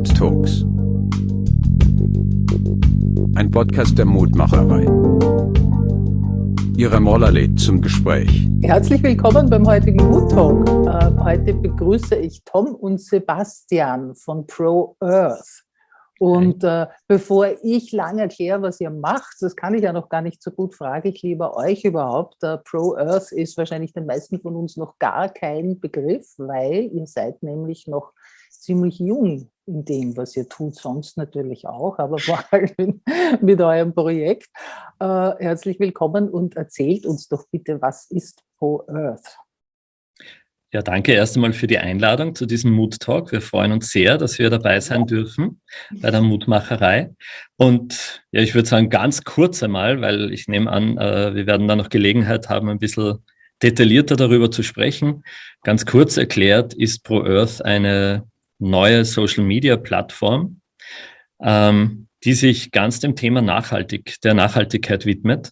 Mood Talks. Ein Podcast der Mutmacherei. Ihre Moller lädt zum Gespräch. Herzlich willkommen beim heutigen Mood Talk. Äh, heute begrüße ich Tom und Sebastian von Pro Earth. Und äh, bevor ich lange erkläre, was ihr macht, das kann ich ja noch gar nicht so gut, frage ich lieber euch überhaupt. Äh, Pro Earth ist wahrscheinlich den meisten von uns noch gar kein Begriff, weil ihr seid nämlich noch ziemlich jung in dem, was ihr tut, sonst natürlich auch, aber vor allem mit eurem Projekt. Äh, herzlich willkommen und erzählt uns doch bitte, was ist Pro Earth? Ja, danke erst einmal für die Einladung zu diesem Mood Talk. Wir freuen uns sehr, dass wir dabei sein dürfen bei der Mutmacherei. Und ja, ich würde sagen, ganz kurz einmal, weil ich nehme an, äh, wir werden da noch Gelegenheit haben, ein bisschen detaillierter darüber zu sprechen. Ganz kurz erklärt ist Pro Earth eine neue Social Media Plattform, ähm, die sich ganz dem Thema Nachhaltig, der Nachhaltigkeit widmet.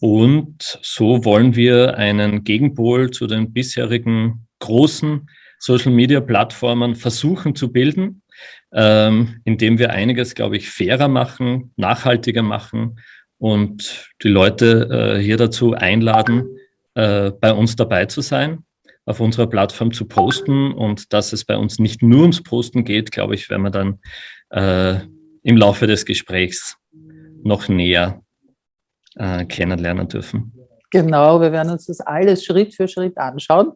Und so wollen wir einen Gegenpol zu den bisherigen großen Social-Media-Plattformen versuchen zu bilden, ähm, indem wir einiges, glaube ich, fairer machen, nachhaltiger machen und die Leute äh, hier dazu einladen, äh, bei uns dabei zu sein, auf unserer Plattform zu posten und dass es bei uns nicht nur ums Posten geht, glaube ich, werden wir dann äh, im Laufe des Gesprächs noch näher äh, kennenlernen dürfen. Genau, wir werden uns das alles Schritt für Schritt anschauen.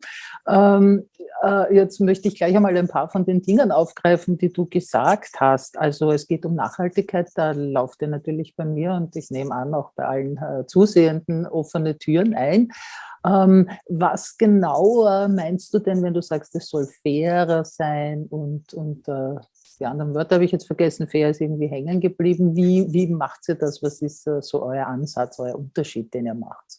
Ähm, äh, jetzt möchte ich gleich einmal ein paar von den Dingen aufgreifen, die du gesagt hast. Also es geht um Nachhaltigkeit, da lauft ihr natürlich bei mir und ich nehme an, auch bei allen äh, Zusehenden offene Türen ein. Ähm, was genau äh, meinst du denn, wenn du sagst, es soll fairer sein und, und äh, die anderen Wörter habe ich jetzt vergessen, fair ist irgendwie hängen geblieben. Wie, wie macht ihr das? Was ist äh, so euer Ansatz, euer Unterschied, den ihr macht?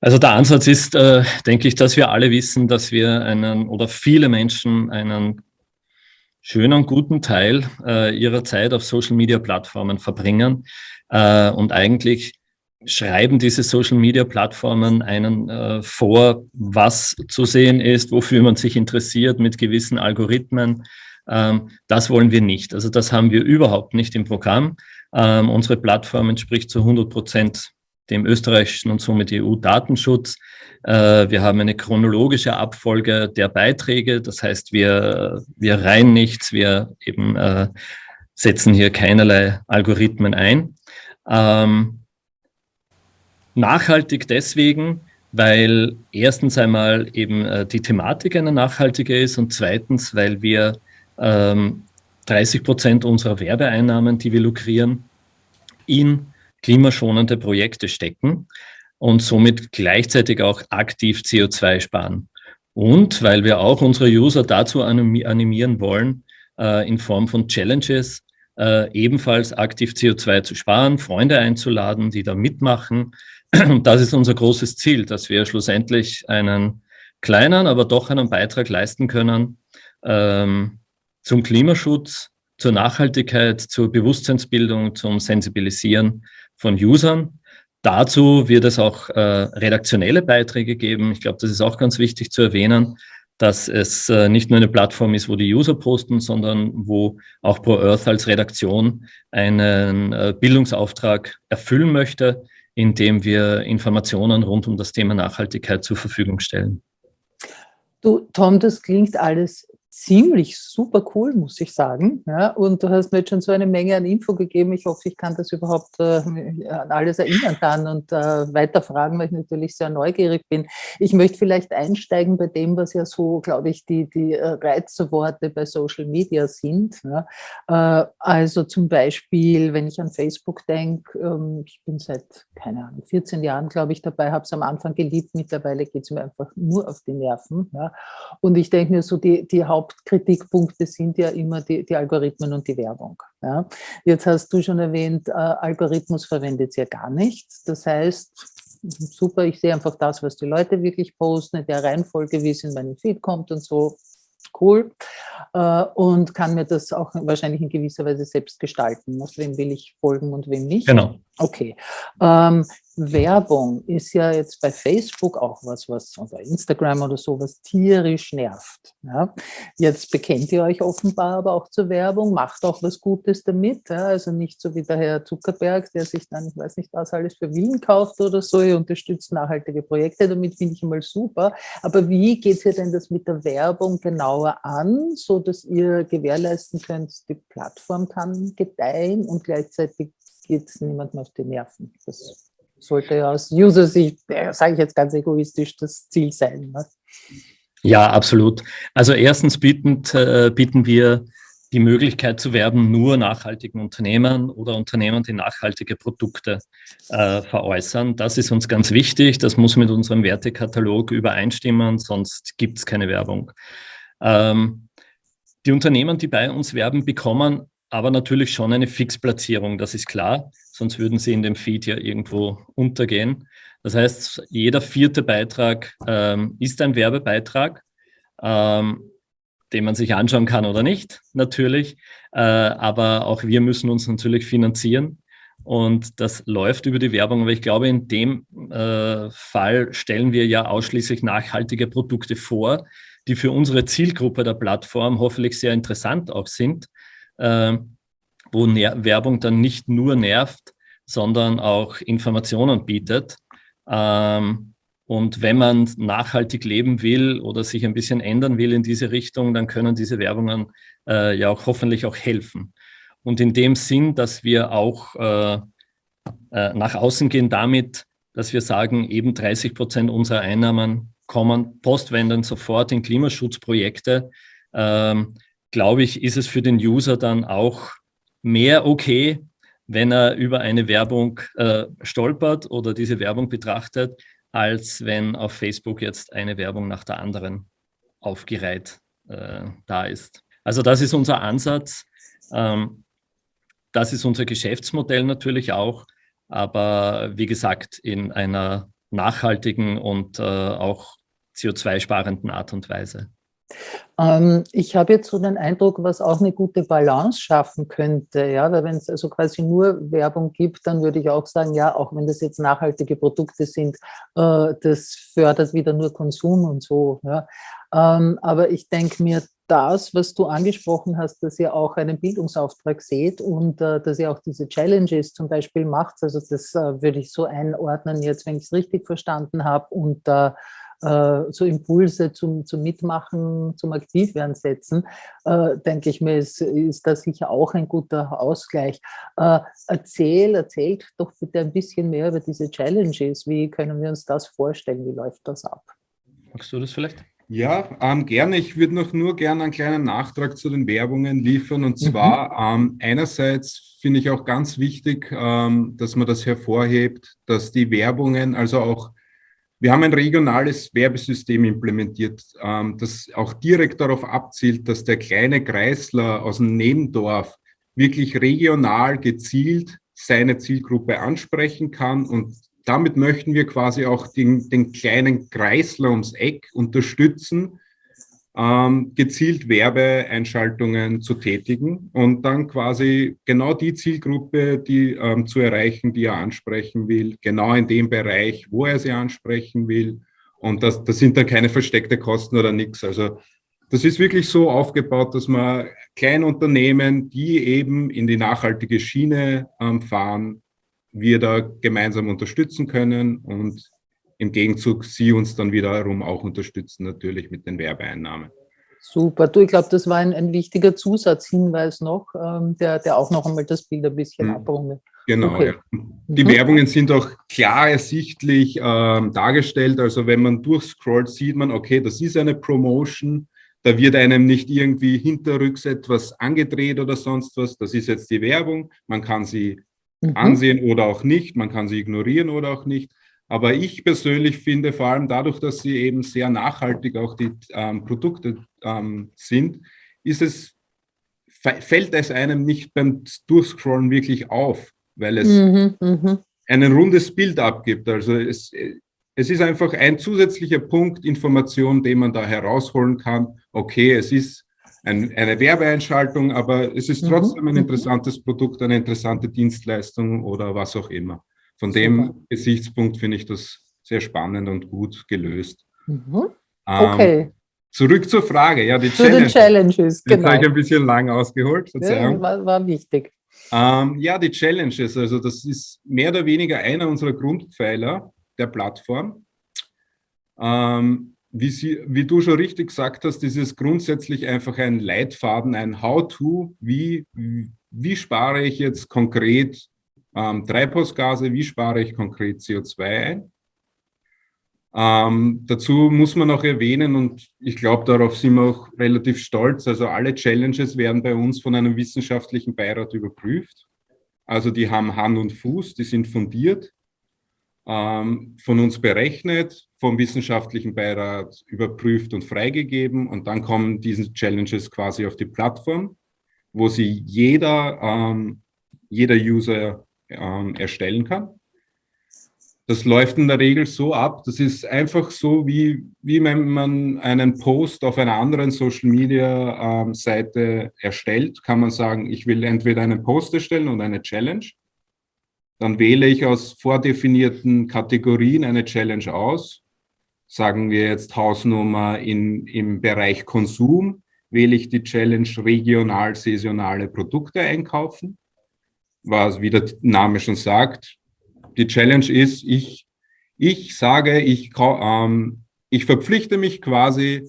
Also der Ansatz ist, äh, denke ich, dass wir alle wissen, dass wir einen oder viele Menschen einen schönen, guten Teil äh, ihrer Zeit auf Social-Media-Plattformen verbringen äh, und eigentlich schreiben diese Social-Media-Plattformen einen äh, vor, was zu sehen ist, wofür man sich interessiert mit gewissen Algorithmen, ähm, das wollen wir nicht. Also das haben wir überhaupt nicht im Programm. Ähm, unsere Plattform entspricht zu 100 Prozent dem österreichischen und somit EU-Datenschutz. Äh, wir haben eine chronologische Abfolge der Beiträge. Das heißt, wir, wir reihen nichts, wir eben äh, setzen hier keinerlei Algorithmen ein. Ähm, nachhaltig deswegen, weil erstens einmal eben äh, die Thematik eine nachhaltige ist und zweitens, weil wir 30 ähm, Prozent unserer Werbeeinnahmen, die wir lukrieren, in klimaschonende Projekte stecken und somit gleichzeitig auch aktiv CO2 sparen. Und weil wir auch unsere User dazu animieren wollen, äh, in Form von Challenges äh, ebenfalls aktiv CO2 zu sparen, Freunde einzuladen, die da mitmachen. Das ist unser großes Ziel, dass wir schlussendlich einen kleinen, aber doch einen Beitrag leisten können, ähm, zum Klimaschutz, zur Nachhaltigkeit, zur Bewusstseinsbildung, zum Sensibilisieren von Usern. Dazu wird es auch äh, redaktionelle Beiträge geben. Ich glaube, das ist auch ganz wichtig zu erwähnen, dass es äh, nicht nur eine Plattform ist, wo die User posten, sondern wo auch Pro Earth als Redaktion einen äh, Bildungsauftrag erfüllen möchte, indem wir Informationen rund um das Thema Nachhaltigkeit zur Verfügung stellen. Du, Tom, das klingt alles ziemlich super cool, muss ich sagen. Ja, und du hast mir jetzt schon so eine Menge an Info gegeben. Ich hoffe, ich kann das überhaupt äh, an alles erinnern dann und äh, weiterfragen, weil ich natürlich sehr neugierig bin. Ich möchte vielleicht einsteigen bei dem, was ja so, glaube ich, die, die äh, Reizworte bei Social Media sind. Ja. Äh, also zum Beispiel, wenn ich an Facebook denke, ähm, ich bin seit, keine Ahnung, 14 Jahren, glaube ich, dabei, habe es am Anfang geliebt, mittlerweile geht es mir einfach nur auf die Nerven. Ja. Und ich denke mir so, die, die Haupt Hauptkritikpunkte sind ja immer die, die Algorithmen und die Werbung. Ja. Jetzt hast du schon erwähnt, äh, Algorithmus verwendet ihr gar nicht. Das heißt, super, ich sehe einfach das, was die Leute wirklich posten, in der Reihenfolge, wie es in meinen Feed kommt und so, cool. Äh, und kann mir das auch wahrscheinlich in gewisser Weise selbst gestalten. Wem will ich folgen und wem nicht? Genau. Okay. Ähm, Werbung ist ja jetzt bei Facebook auch was, was oder Instagram oder sowas tierisch nervt. Ja? Jetzt bekennt ihr euch offenbar aber auch zur Werbung, macht auch was Gutes damit. Ja? Also nicht so wie der Herr Zuckerberg, der sich dann, ich weiß nicht, was alles für Wien kauft oder so, ihr unterstützt nachhaltige Projekte, damit finde ich immer super. Aber wie geht ihr denn das mit der Werbung genauer an, so dass ihr gewährleisten könnt, die Plattform kann gedeihen und gleichzeitig geht es niemandem auf die Nerven. Das sollte aus User-Sicht, sage ich jetzt ganz egoistisch, das Ziel sein. Ne? Ja, absolut. Also erstens bieten, äh, bieten wir die Möglichkeit zu werben nur nachhaltigen Unternehmen oder Unternehmen, die nachhaltige Produkte äh, veräußern. Das ist uns ganz wichtig. Das muss mit unserem Wertekatalog übereinstimmen, sonst gibt es keine Werbung. Ähm, die Unternehmen, die bei uns werben, bekommen aber natürlich schon eine Fixplatzierung, das ist klar, sonst würden sie in dem Feed ja irgendwo untergehen. Das heißt, jeder vierte Beitrag ähm, ist ein Werbebeitrag, ähm, den man sich anschauen kann oder nicht, natürlich. Äh, aber auch wir müssen uns natürlich finanzieren. Und das läuft über die Werbung. Aber ich glaube, in dem äh, Fall stellen wir ja ausschließlich nachhaltige Produkte vor, die für unsere Zielgruppe der Plattform hoffentlich sehr interessant auch sind äh, wo Ner Werbung dann nicht nur nervt, sondern auch Informationen bietet. Ähm, und wenn man nachhaltig leben will oder sich ein bisschen ändern will in diese Richtung, dann können diese Werbungen äh, ja auch hoffentlich auch helfen. Und in dem Sinn, dass wir auch äh, äh, nach außen gehen damit, dass wir sagen, eben 30 Prozent unserer Einnahmen kommen postwendend sofort in Klimaschutzprojekte. Ähm, glaube ich, ist es für den User dann auch mehr okay, wenn er über eine Werbung äh, stolpert oder diese Werbung betrachtet, als wenn auf Facebook jetzt eine Werbung nach der anderen aufgereiht äh, da ist. Also das ist unser Ansatz. Ähm, das ist unser Geschäftsmodell natürlich auch, aber wie gesagt, in einer nachhaltigen und äh, auch CO2-sparenden Art und Weise. Ähm, ich habe jetzt so den Eindruck, was auch eine gute Balance schaffen könnte, ja, weil wenn es also quasi nur Werbung gibt, dann würde ich auch sagen, ja, auch wenn das jetzt nachhaltige Produkte sind, äh, das fördert wieder nur Konsum und so, ja. Ähm, aber ich denke mir, das, was du angesprochen hast, dass ihr auch einen Bildungsauftrag seht und äh, dass ihr auch diese Challenges zum Beispiel macht, also das äh, würde ich so einordnen jetzt, wenn ich es richtig verstanden habe und äh, so Impulse zum, zum Mitmachen, zum Aktivwerden setzen, äh, denke ich mir, ist, ist das sicher auch ein guter Ausgleich. Äh, erzähl, erzählt doch bitte ein bisschen mehr über diese Challenges. Wie können wir uns das vorstellen? Wie läuft das ab? Magst du das vielleicht? Ja, ähm, gerne. Ich würde noch nur gerne einen kleinen Nachtrag zu den Werbungen liefern. Und mhm. zwar mhm. ähm, einerseits finde ich auch ganz wichtig, ähm, dass man das hervorhebt, dass die Werbungen, also auch wir haben ein regionales Werbesystem implementiert, ähm, das auch direkt darauf abzielt, dass der kleine Kreisler aus dem Nebendorf wirklich regional gezielt seine Zielgruppe ansprechen kann. Und damit möchten wir quasi auch den, den kleinen Kreisler ums Eck unterstützen, ähm, gezielt Werbeeinschaltungen zu tätigen und dann quasi genau die Zielgruppe, die ähm, zu erreichen, die er ansprechen will, genau in dem Bereich, wo er sie ansprechen will. Und das, das sind dann keine versteckte Kosten oder nichts. Also das ist wirklich so aufgebaut, dass man Kleinunternehmen, die eben in die nachhaltige Schiene ähm, fahren, wir da gemeinsam unterstützen können und im Gegenzug sie uns dann wiederum auch unterstützen, natürlich mit den Werbeeinnahmen. Super. Du, ich glaube, das war ein, ein wichtiger Zusatzhinweis noch, ähm, der, der auch noch einmal das Bild ein bisschen mhm. abrundet. Genau, okay. ja. Die mhm. Werbungen sind auch klar ersichtlich ähm, dargestellt. Also wenn man durchscrollt, sieht man, okay, das ist eine Promotion. Da wird einem nicht irgendwie hinterrücks etwas angedreht oder sonst was. Das ist jetzt die Werbung. Man kann sie mhm. ansehen oder auch nicht. Man kann sie ignorieren oder auch nicht. Aber ich persönlich finde, vor allem dadurch, dass sie eben sehr nachhaltig auch die ähm, Produkte ähm, sind, ist es, fällt es einem nicht beim Durchscrollen wirklich auf, weil es mhm, mhm. ein rundes Bild abgibt. Also es, es ist einfach ein zusätzlicher Punkt Information, den man da herausholen kann. Okay, es ist ein, eine Werbeeinschaltung, aber es ist mhm, trotzdem ein mhm. interessantes Produkt, eine interessante Dienstleistung oder was auch immer. Von Super. dem Gesichtspunkt finde ich das sehr spannend und gut gelöst. Mhm. Ähm, okay. Ähm, zurück zur Frage, ja, die Zu Challenge. Challenges, genau. Jetzt habe ich ein bisschen lang ausgeholt, Verzeihung. Ja, war, war wichtig. Ähm, ja, die Challenges, also das ist mehr oder weniger einer unserer Grundpfeiler der Plattform. Ähm, wie, Sie, wie du schon richtig gesagt hast, ist es grundsätzlich einfach ein Leitfaden, ein How-to, wie, wie spare ich jetzt konkret ähm, Treibhausgase, wie spare ich konkret CO2 ein. Ähm, dazu muss man auch erwähnen, und ich glaube, darauf sind wir auch relativ stolz, also alle Challenges werden bei uns von einem wissenschaftlichen Beirat überprüft. Also die haben Hand und Fuß, die sind fundiert, ähm, von uns berechnet, vom wissenschaftlichen Beirat überprüft und freigegeben und dann kommen diese Challenges quasi auf die Plattform, wo sie jeder, ähm, jeder User ähm, erstellen kann. Das läuft in der Regel so ab, das ist einfach so, wie, wie wenn man einen Post auf einer anderen Social-Media-Seite ähm, erstellt, kann man sagen, ich will entweder einen Post erstellen und eine Challenge. Dann wähle ich aus vordefinierten Kategorien eine Challenge aus. Sagen wir jetzt Hausnummer in, im Bereich Konsum, wähle ich die Challenge regional saisonale Produkte einkaufen was, wie der Name schon sagt, die Challenge ist, ich, ich sage, ich, ähm, ich verpflichte mich quasi,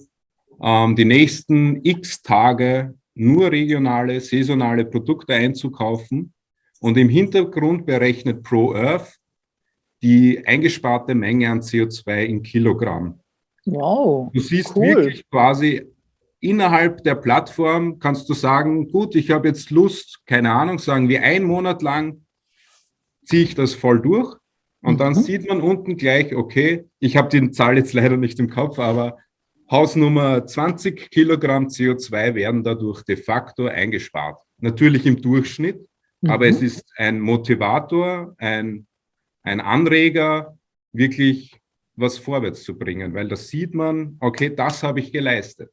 ähm, die nächsten x Tage nur regionale, saisonale Produkte einzukaufen und im Hintergrund berechnet Pro Earth die eingesparte Menge an CO2 in Kilogramm. Wow. Du siehst cool. wirklich quasi innerhalb der Plattform kannst du sagen, gut, ich habe jetzt Lust, keine Ahnung, sagen wir einen Monat lang ziehe ich das voll durch und dann mhm. sieht man unten gleich, okay, ich habe die Zahl jetzt leider nicht im Kopf, aber Hausnummer 20 Kilogramm CO2 werden dadurch de facto eingespart. Natürlich im Durchschnitt, mhm. aber es ist ein Motivator, ein, ein Anreger, wirklich was vorwärts zu bringen, weil das sieht man, okay, das habe ich geleistet.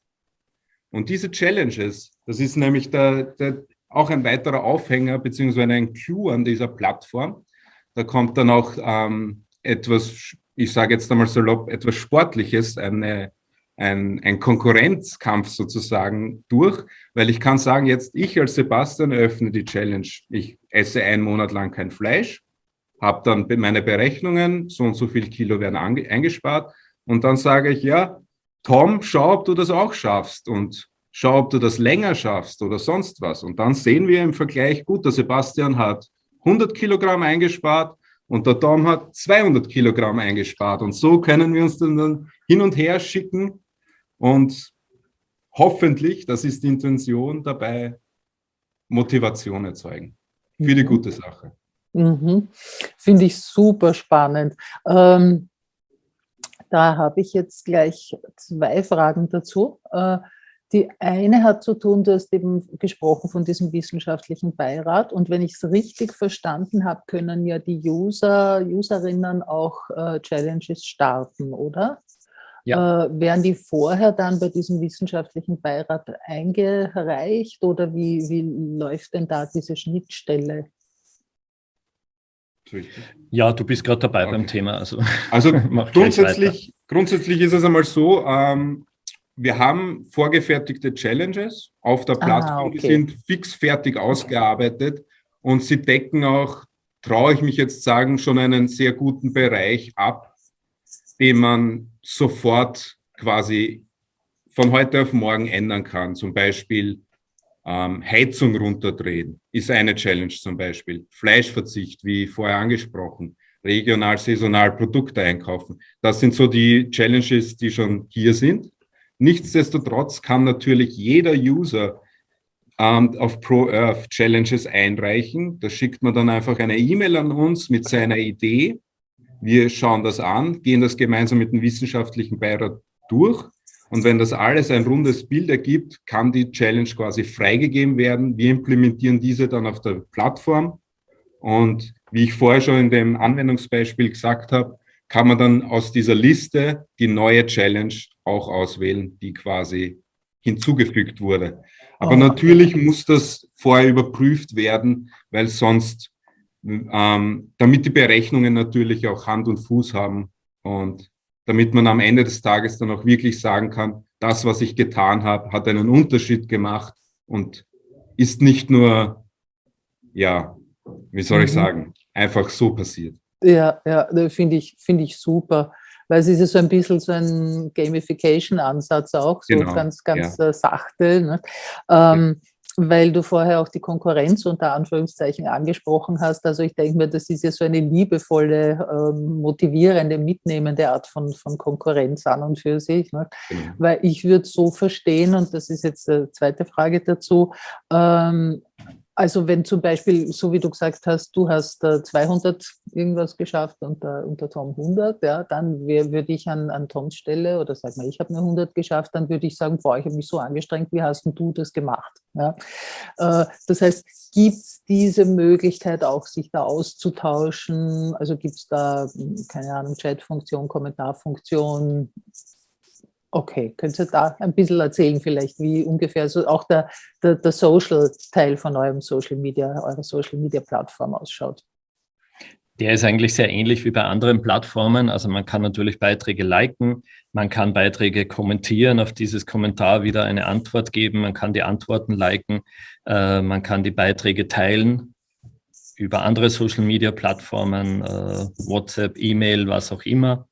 Und diese Challenges, das ist nämlich der, der, auch ein weiterer Aufhänger beziehungsweise ein Clou an dieser Plattform. Da kommt dann auch ähm, etwas, ich sage jetzt einmal salopp, etwas Sportliches, eine, ein, ein Konkurrenzkampf sozusagen durch, weil ich kann sagen, jetzt ich als Sebastian eröffne die Challenge. Ich esse einen Monat lang kein Fleisch, habe dann meine Berechnungen, so und so viel Kilo werden eingespart und dann sage ich, ja, Tom, schau, ob du das auch schaffst und schau, ob du das länger schaffst oder sonst was. Und dann sehen wir im Vergleich, gut, der Sebastian hat 100 Kilogramm eingespart und der Tom hat 200 Kilogramm eingespart. Und so können wir uns dann hin und her schicken und hoffentlich, das ist die Intention dabei, Motivation erzeugen für die mhm. gute Sache. Mhm. Finde ich super spannend. Ähm, da habe ich jetzt gleich zwei Fragen dazu. Äh, die eine hat zu tun, du hast eben gesprochen von diesem wissenschaftlichen Beirat und wenn ich es richtig verstanden habe, können ja die User, Userinnen auch äh, Challenges starten, oder? Ja. Äh, werden die vorher dann bei diesem wissenschaftlichen Beirat eingereicht oder wie, wie läuft denn da diese Schnittstelle? Ja, du bist gerade dabei okay. beim Thema. Also, also grundsätzlich, grundsätzlich ist es einmal so, ähm, wir haben vorgefertigte Challenges auf der ah, Plattform, ah, okay. die sind fix fertig ausgearbeitet und sie decken auch, traue ich mich jetzt sagen, schon einen sehr guten Bereich ab, den man sofort quasi von heute auf morgen ändern kann. Zum Beispiel ähm, Heizung runterdrehen ist eine Challenge zum Beispiel. Fleischverzicht, wie vorher angesprochen. Regional, saisonal Produkte einkaufen. Das sind so die Challenges, die schon hier sind. Nichtsdestotrotz kann natürlich jeder User ähm, auf ProEarth Challenges einreichen. Da schickt man dann einfach eine E-Mail an uns mit seiner Idee. Wir schauen das an, gehen das gemeinsam mit dem wissenschaftlichen Beirat durch und wenn das alles ein rundes Bild ergibt, kann die Challenge quasi freigegeben werden. Wir implementieren diese dann auf der Plattform. Und wie ich vorher schon in dem Anwendungsbeispiel gesagt habe, kann man dann aus dieser Liste die neue Challenge auch auswählen, die quasi hinzugefügt wurde. Aber oh. natürlich muss das vorher überprüft werden, weil sonst ähm, damit die Berechnungen natürlich auch Hand und Fuß haben und damit man am Ende des Tages dann auch wirklich sagen kann, das, was ich getan habe, hat einen Unterschied gemacht und ist nicht nur, ja, wie soll ich mhm. sagen, einfach so passiert. Ja, ja, finde ich, finde ich super weil es ist ja so ein bisschen so ein Gamification-Ansatz auch, so genau, ganz, ganz ja. Äh, sachte. Ne? Ähm, ja. Weil du vorher auch die Konkurrenz unter Anführungszeichen angesprochen hast. Also ich denke mir, das ist ja so eine liebevolle, ähm, motivierende, mitnehmende Art von, von Konkurrenz an und für sich. Ne? Genau. Weil ich würde so verstehen, und das ist jetzt die zweite Frage dazu, ähm, also wenn zum Beispiel, so wie du gesagt hast, du hast äh, 200 irgendwas geschafft und, äh, und der Tom 100, ja, dann würde ich an, an Toms Stelle oder sag mal, ich habe eine 100 geschafft, dann würde ich sagen, boah, ich habe mich so angestrengt, wie hast du das gemacht? Ja? Äh, das heißt, gibt es diese Möglichkeit auch, sich da auszutauschen? Also gibt es da, keine Ahnung, Chatfunktion, Kommentarfunktion, Okay, könnt ihr da ein bisschen erzählen vielleicht, wie ungefähr so auch der, der, der Social-Teil von eurem Social Media, eurer Social Media Plattform ausschaut? Der ist eigentlich sehr ähnlich wie bei anderen Plattformen. Also man kann natürlich Beiträge liken, man kann Beiträge kommentieren, auf dieses Kommentar wieder eine Antwort geben, man kann die Antworten liken, äh, man kann die Beiträge teilen über andere Social-Media-Plattformen, äh, WhatsApp, E-Mail, was auch immer.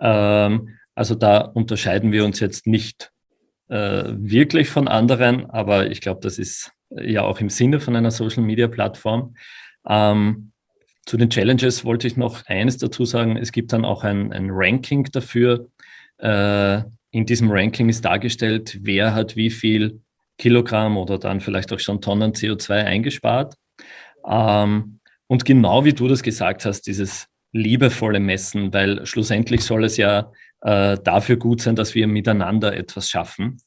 Ähm, also da unterscheiden wir uns jetzt nicht äh, wirklich von anderen, aber ich glaube, das ist ja auch im Sinne von einer Social-Media-Plattform. Ähm, zu den Challenges wollte ich noch eines dazu sagen. Es gibt dann auch ein, ein Ranking dafür. Äh, in diesem Ranking ist dargestellt, wer hat wie viel Kilogramm oder dann vielleicht auch schon Tonnen CO2 eingespart. Ähm, und genau wie du das gesagt hast, dieses liebevolle Messen, weil schlussendlich soll es ja äh, dafür gut sein, dass wir miteinander etwas schaffen.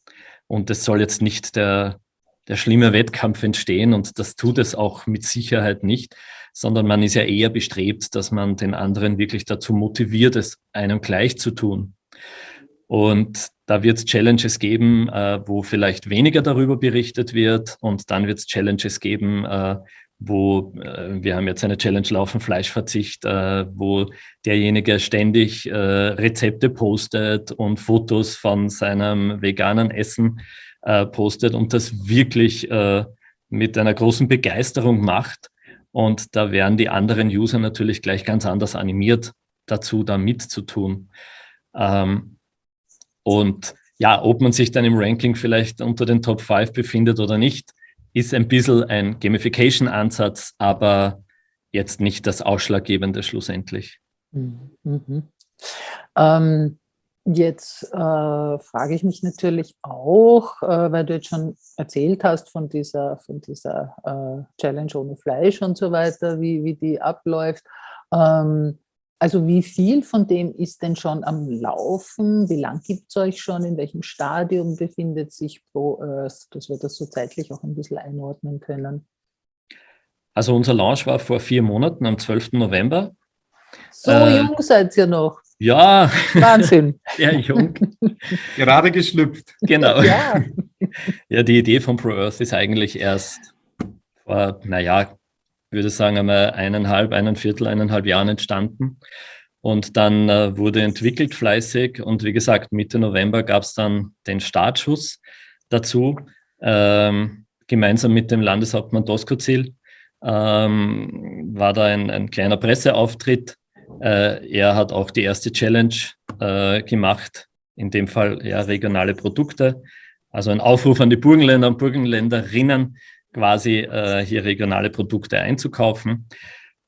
Und es soll jetzt nicht der, der schlimme Wettkampf entstehen und das tut es auch mit Sicherheit nicht, sondern man ist ja eher bestrebt, dass man den anderen wirklich dazu motiviert, es einem gleich zu tun. Und da wird es Challenges geben, äh, wo vielleicht weniger darüber berichtet wird und dann wird es Challenges geben, äh, wo äh, wir haben jetzt eine Challenge laufen, Fleischverzicht, äh, wo derjenige ständig äh, Rezepte postet und Fotos von seinem veganen Essen äh, postet und das wirklich äh, mit einer großen Begeisterung macht. Und da werden die anderen User natürlich gleich ganz anders animiert, dazu da mitzutun. Ähm, und ja, ob man sich dann im Ranking vielleicht unter den Top 5 befindet oder nicht, ist ein bisschen ein Gamification-Ansatz, aber jetzt nicht das Ausschlaggebende schlussendlich. Mhm. Ähm, jetzt äh, frage ich mich natürlich auch, äh, weil du jetzt schon erzählt hast von dieser, von dieser äh, Challenge ohne Fleisch und so weiter, wie, wie die abläuft. Ähm, also wie viel von dem ist denn schon am Laufen? Wie lang gibt es euch schon? In welchem Stadium befindet sich Pro Earth? Dass wir das so zeitlich auch ein bisschen einordnen können. Also unser Launch war vor vier Monaten, am 12. November. So äh, jung seid ihr noch. Ja. Wahnsinn. Sehr jung. Gerade geschlüpft. Genau. Ja. ja, die Idee von Pro Earth ist eigentlich erst vor, naja, würde sagen, einmal eineinhalb, einen Viertel, eineinhalb Jahren entstanden. Und dann äh, wurde entwickelt fleißig und wie gesagt, Mitte November gab es dann den Startschuss dazu, ähm, gemeinsam mit dem Landeshauptmann Doskozil ähm, war da ein, ein kleiner Presseauftritt. Äh, er hat auch die erste Challenge äh, gemacht, in dem Fall ja regionale Produkte. Also ein Aufruf an die Burgenländer und Burgenländerinnen, quasi äh, hier regionale Produkte einzukaufen.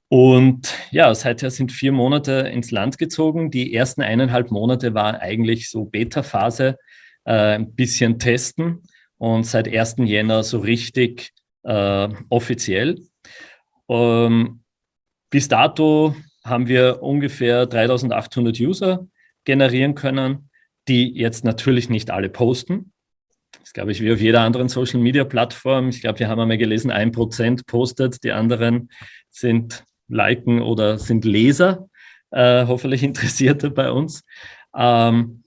Und ja, seither sind vier Monate ins Land gezogen. Die ersten eineinhalb Monate war eigentlich so Beta-Phase, äh, ein bisschen testen und seit 1. Jänner so richtig äh, offiziell. Ähm, bis dato haben wir ungefähr 3800 User generieren können, die jetzt natürlich nicht alle posten. Das glaube ich wie auf jeder anderen Social-Media-Plattform. Ich glaube, wir haben einmal gelesen, ein Prozent postet, die anderen sind Liken oder sind Leser, äh, hoffentlich Interessierte bei uns. Ähm,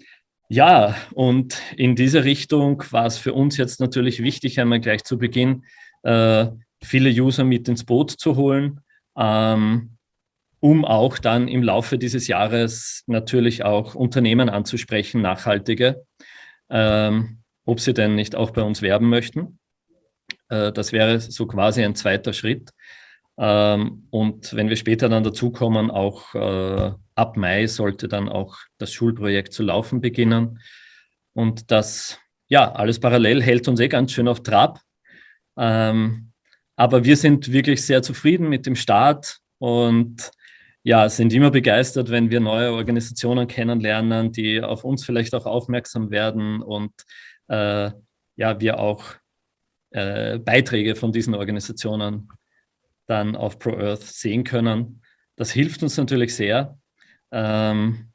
ja, und in diese Richtung war es für uns jetzt natürlich wichtig, einmal gleich zu Beginn äh, viele User mit ins Boot zu holen, ähm, um auch dann im Laufe dieses Jahres natürlich auch Unternehmen anzusprechen, nachhaltige, ähm, ob sie denn nicht auch bei uns werben möchten. Äh, das wäre so quasi ein zweiter Schritt. Ähm, und wenn wir später dann dazukommen, auch äh, ab Mai sollte dann auch das Schulprojekt zu laufen beginnen. Und das, ja, alles parallel hält uns eh ganz schön auf Trab. Ähm, aber wir sind wirklich sehr zufrieden mit dem Start und ja, sind immer begeistert, wenn wir neue Organisationen kennenlernen, die auf uns vielleicht auch aufmerksam werden und äh, ja, wir auch äh, Beiträge von diesen Organisationen dann auf ProEarth sehen können. Das hilft uns natürlich sehr, ähm,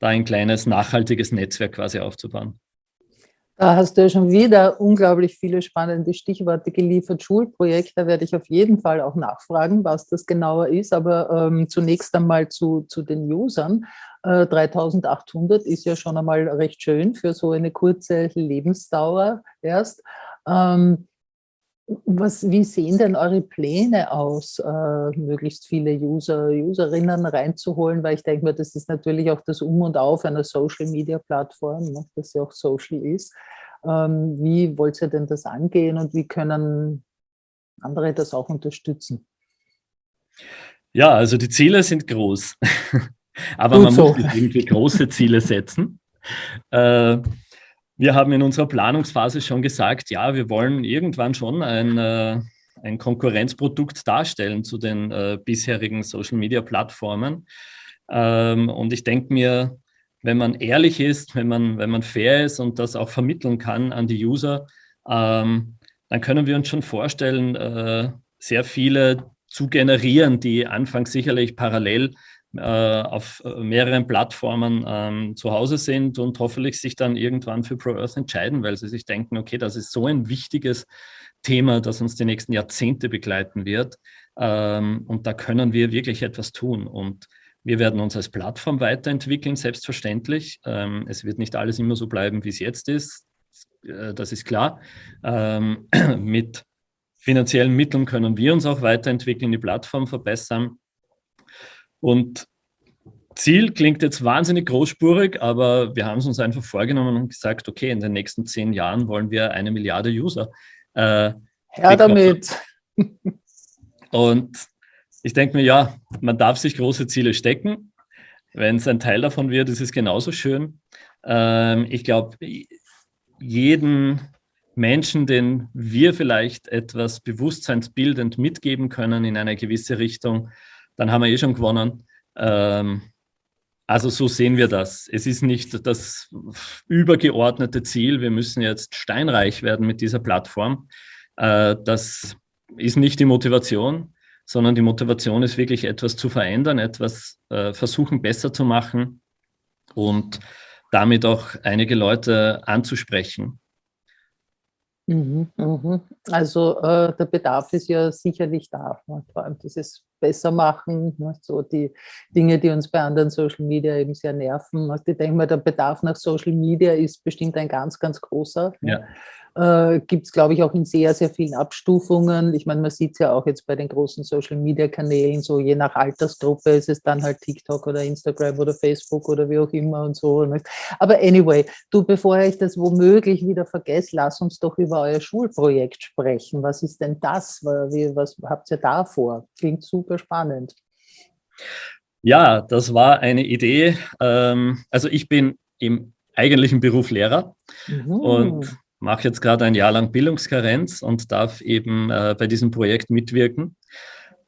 da ein kleines nachhaltiges Netzwerk quasi aufzubauen. Da hast du ja schon wieder unglaublich viele spannende Stichworte geliefert. Schulprojekt, da werde ich auf jeden Fall auch nachfragen, was das genauer ist. Aber ähm, zunächst einmal zu, zu den Usern. Äh, 3800 ist ja schon einmal recht schön für so eine kurze Lebensdauer erst. Ähm, was, wie sehen denn eure Pläne aus, äh, möglichst viele User, Userinnen reinzuholen? Weil ich denke mir, das ist natürlich auch das Um und Auf einer Social-Media-Plattform, ne, dass sie auch social ist. Ähm, wie wollt ihr denn das angehen und wie können andere das auch unterstützen? Ja, also die Ziele sind groß, aber Gut man so. muss irgendwie große Ziele setzen. Äh, wir haben in unserer Planungsphase schon gesagt, ja, wir wollen irgendwann schon ein, äh, ein Konkurrenzprodukt darstellen zu den äh, bisherigen Social-Media-Plattformen. Ähm, und ich denke mir, wenn man ehrlich ist, wenn man, wenn man fair ist und das auch vermitteln kann an die User, ähm, dann können wir uns schon vorstellen, äh, sehr viele zu generieren, die anfangs sicherlich parallel auf äh, mehreren Plattformen ähm, zu Hause sind und hoffentlich sich dann irgendwann für ProEarth entscheiden, weil sie sich denken, okay, das ist so ein wichtiges Thema, das uns die nächsten Jahrzehnte begleiten wird. Ähm, und da können wir wirklich etwas tun. Und wir werden uns als Plattform weiterentwickeln, selbstverständlich. Ähm, es wird nicht alles immer so bleiben, wie es jetzt ist. Äh, das ist klar. Ähm, mit finanziellen Mitteln können wir uns auch weiterentwickeln, die Plattform verbessern. Und Ziel klingt jetzt wahnsinnig großspurig, aber wir haben es uns einfach vorgenommen und gesagt, okay, in den nächsten zehn Jahren wollen wir eine Milliarde User. Äh, Her damit. Und ich denke mir, ja, man darf sich große Ziele stecken. Wenn es ein Teil davon wird, ist es genauso schön. Ähm, ich glaube, jeden Menschen, den wir vielleicht etwas bewusstseinsbildend mitgeben können in eine gewisse Richtung, dann haben wir eh schon gewonnen. Ähm, also so sehen wir das. Es ist nicht das übergeordnete Ziel, wir müssen jetzt steinreich werden mit dieser Plattform. Äh, das ist nicht die Motivation, sondern die Motivation ist wirklich etwas zu verändern, etwas äh, versuchen besser zu machen und damit auch einige Leute anzusprechen. Mhm, mhm. Also äh, der Bedarf ist ja sicherlich da, ne? vor allem dieses besser machen, ne? so die Dinge, die uns bei anderen Social Media eben sehr nerven. Also ich denke mal, der Bedarf nach Social Media ist bestimmt ein ganz, ganz großer. Ne? Ja äh, gibt es, glaube ich, auch in sehr, sehr vielen Abstufungen. Ich meine, man sieht es ja auch jetzt bei den großen Social-Media-Kanälen, so je nach Altersgruppe ist es dann halt TikTok oder Instagram oder Facebook oder wie auch immer und so. Aber anyway, du, bevor ich das womöglich wieder vergesse, lass uns doch über euer Schulprojekt sprechen. Was ist denn das? Was habt ihr da vor? Klingt super spannend. Ja, das war eine Idee. Ähm, also ich bin im eigentlichen Beruf Lehrer mhm. und mache jetzt gerade ein Jahr lang Bildungskarenz und darf eben äh, bei diesem Projekt mitwirken.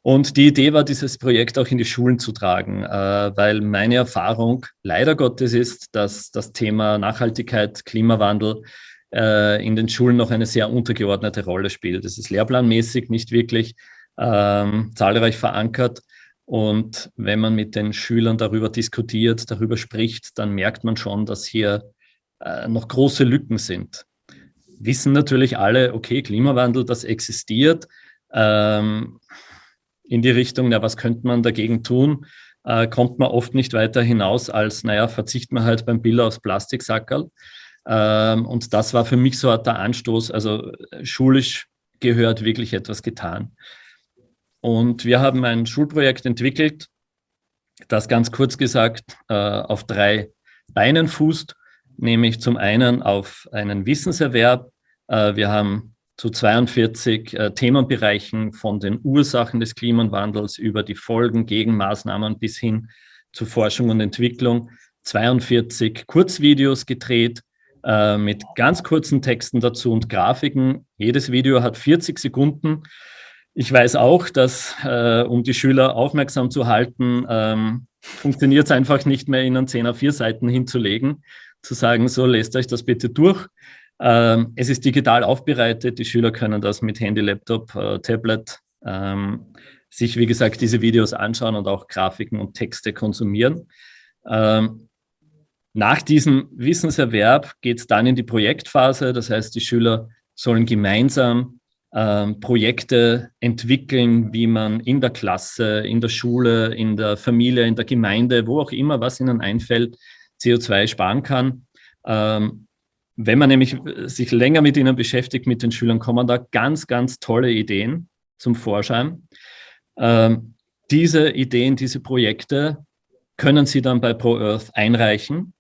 Und die Idee war, dieses Projekt auch in die Schulen zu tragen, äh, weil meine Erfahrung leider Gottes ist, dass das Thema Nachhaltigkeit, Klimawandel äh, in den Schulen noch eine sehr untergeordnete Rolle spielt. Es ist lehrplanmäßig nicht wirklich ähm, zahlreich verankert. Und wenn man mit den Schülern darüber diskutiert, darüber spricht, dann merkt man schon, dass hier äh, noch große Lücken sind wissen natürlich alle, okay, Klimawandel, das existiert. Ähm, in die Richtung, na, was könnte man dagegen tun, äh, kommt man oft nicht weiter hinaus als, naja, verzicht man halt beim Bill aufs Plastiksackerl. Ähm, und das war für mich so der Anstoß, also schulisch gehört wirklich etwas getan. und wir haben ein Schulprojekt entwickelt, das ganz kurz gesagt äh, auf drei Beinen fußt, nämlich zum einen auf einen Wissenserwerb. Äh, wir haben zu 42 äh, Themenbereichen von den Ursachen des Klimawandels über die Folgen, Gegenmaßnahmen bis hin zu Forschung und Entwicklung 42 Kurzvideos gedreht äh, mit ganz kurzen Texten dazu und Grafiken. Jedes Video hat 40 Sekunden. Ich weiß auch, dass, äh, um die Schüler aufmerksam zu halten, ähm, funktioniert es einfach nicht mehr, ihnen 10 auf 4 Seiten hinzulegen, zu sagen, so lest euch das bitte durch. Ähm, es ist digital aufbereitet, die Schüler können das mit Handy, Laptop, äh, Tablet ähm, sich, wie gesagt, diese Videos anschauen und auch Grafiken und Texte konsumieren. Ähm, nach diesem Wissenserwerb geht es dann in die Projektphase, das heißt, die Schüler sollen gemeinsam ähm, Projekte entwickeln, wie man in der Klasse, in der Schule, in der Familie, in der Gemeinde, wo auch immer, was ihnen einfällt, CO2 sparen kann. Ähm, wenn man nämlich äh, sich länger mit ihnen beschäftigt, mit den Schülern, kommen da ganz, ganz tolle Ideen zum Vorschein. Ähm, diese Ideen, diese Projekte können Sie dann bei ProEarth einreichen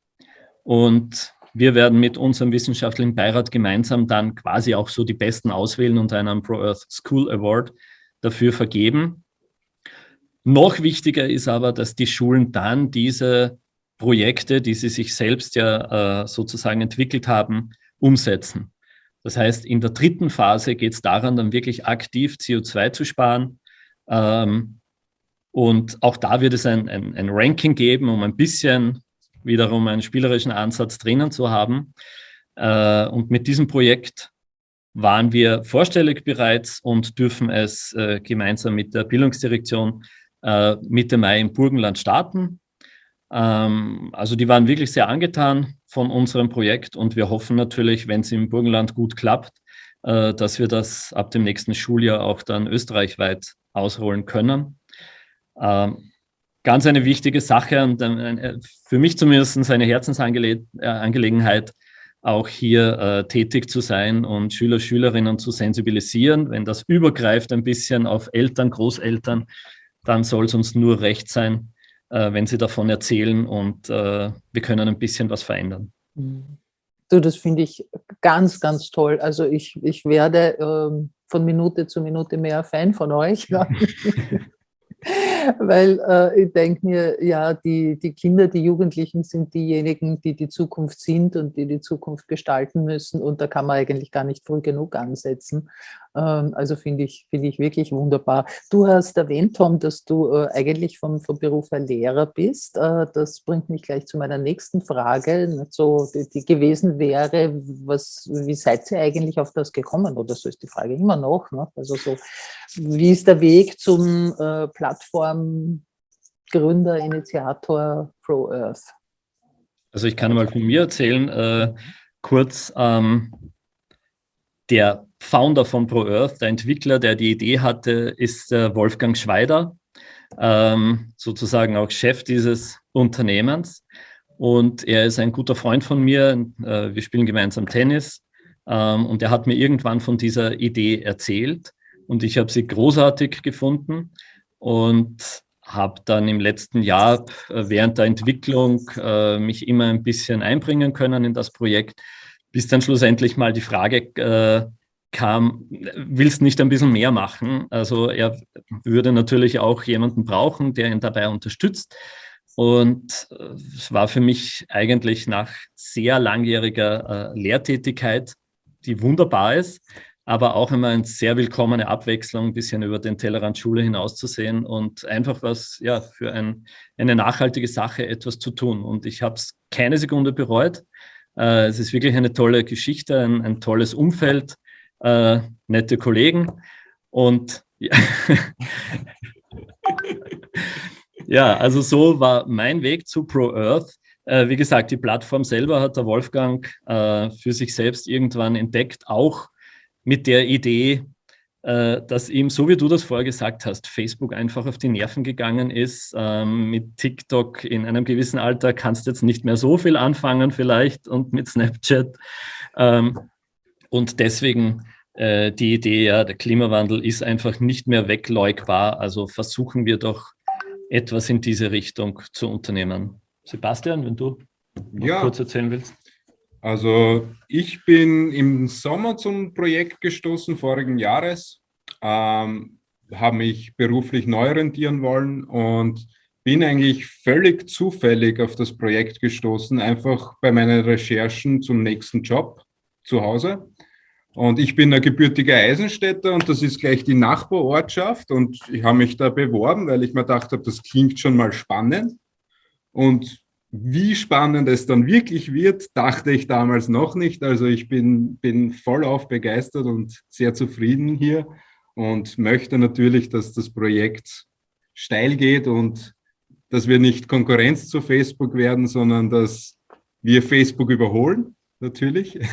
und wir werden mit unserem wissenschaftlichen Beirat gemeinsam dann quasi auch so die Besten auswählen und einen ProEarth School Award dafür vergeben. Noch wichtiger ist aber, dass die Schulen dann diese Projekte, die sie sich selbst ja äh, sozusagen entwickelt haben, umsetzen. Das heißt, in der dritten Phase geht es daran, dann wirklich aktiv CO2 zu sparen. Ähm, und auch da wird es ein, ein, ein, Ranking geben, um ein bisschen wiederum einen spielerischen Ansatz drinnen zu haben. Äh, und mit diesem Projekt waren wir vorstellig bereits und dürfen es äh, gemeinsam mit der Bildungsdirektion äh, Mitte Mai im Burgenland starten. Ähm, also die waren wirklich sehr angetan von unserem Projekt und wir hoffen natürlich, wenn es im Burgenland gut klappt, äh, dass wir das ab dem nächsten Schuljahr auch dann österreichweit ausrollen können. Ähm, ganz eine wichtige Sache und äh, für mich zumindest eine Herzensangelegenheit, auch hier äh, tätig zu sein und Schüler, Schülerinnen zu sensibilisieren. Wenn das übergreift ein bisschen auf Eltern, Großeltern, dann soll es uns nur recht sein, äh, wenn Sie davon erzählen und äh, wir können ein bisschen was verändern. Mhm. Du, das finde ich ganz, ganz toll. Also ich, ich werde ähm, von Minute zu Minute mehr Fan von euch. Weil äh, ich denke mir, ja, die, die Kinder, die Jugendlichen sind diejenigen, die die Zukunft sind und die die Zukunft gestalten müssen. Und da kann man eigentlich gar nicht früh genug ansetzen. Ähm, also finde ich, finde ich wirklich wunderbar. Du hast erwähnt, Tom, dass du äh, eigentlich vom, vom Beruf her Lehrer bist. Äh, das bringt mich gleich zu meiner nächsten Frage, so die, die gewesen wäre, was, wie seid ihr eigentlich auf das gekommen? Oder so ist die Frage immer noch. Ne? Also so, wie ist der Weg zum äh, Plattformgründer, Initiator Pro Earth? Also ich kann mal von mir erzählen, äh, kurz, ähm, der Founder von ProEarth, der Entwickler, der die Idee hatte, ist äh, Wolfgang Schweider, ähm, sozusagen auch Chef dieses Unternehmens. Und er ist ein guter Freund von mir. Äh, wir spielen gemeinsam Tennis. Ähm, und er hat mir irgendwann von dieser Idee erzählt. Und ich habe sie großartig gefunden und habe dann im letzten Jahr äh, während der Entwicklung äh, mich immer ein bisschen einbringen können in das Projekt bis dann schlussendlich mal die Frage äh, kam, willst nicht ein bisschen mehr machen? Also er würde natürlich auch jemanden brauchen, der ihn dabei unterstützt. Und äh, es war für mich eigentlich nach sehr langjähriger äh, Lehrtätigkeit, die wunderbar ist, aber auch immer eine sehr willkommene Abwechslung, ein bisschen über den Tellerrand Schule hinauszusehen und einfach was ja, für ein, eine nachhaltige Sache etwas zu tun. Und ich habe es keine Sekunde bereut. Äh, es ist wirklich eine tolle Geschichte, ein, ein tolles Umfeld, äh, nette Kollegen und ja. ja, also so war mein Weg zu ProEarth. Äh, wie gesagt, die Plattform selber hat der Wolfgang äh, für sich selbst irgendwann entdeckt, auch mit der Idee, dass ihm, so wie du das vorher gesagt hast, Facebook einfach auf die Nerven gegangen ist. Ähm, mit TikTok in einem gewissen Alter kannst du jetzt nicht mehr so viel anfangen vielleicht und mit Snapchat. Ähm, und deswegen äh, die Idee, ja, der Klimawandel ist einfach nicht mehr wegleugbar. Also versuchen wir doch etwas in diese Richtung zu unternehmen. Sebastian, wenn du ja. kurz erzählen willst. Also ich bin im Sommer zum Projekt gestoßen, vorigen Jahres, ähm, habe mich beruflich neu orientieren wollen und bin eigentlich völlig zufällig auf das Projekt gestoßen, einfach bei meinen Recherchen zum nächsten Job zu Hause. Und ich bin ein gebürtiger Eisenstädter und das ist gleich die Nachbarortschaft und ich habe mich da beworben, weil ich mir gedacht habe, das klingt schon mal spannend. Und wie spannend es dann wirklich wird, dachte ich damals noch nicht. Also ich bin, bin vollauf begeistert und sehr zufrieden hier und möchte natürlich, dass das Projekt steil geht und dass wir nicht Konkurrenz zu Facebook werden, sondern dass wir Facebook überholen natürlich.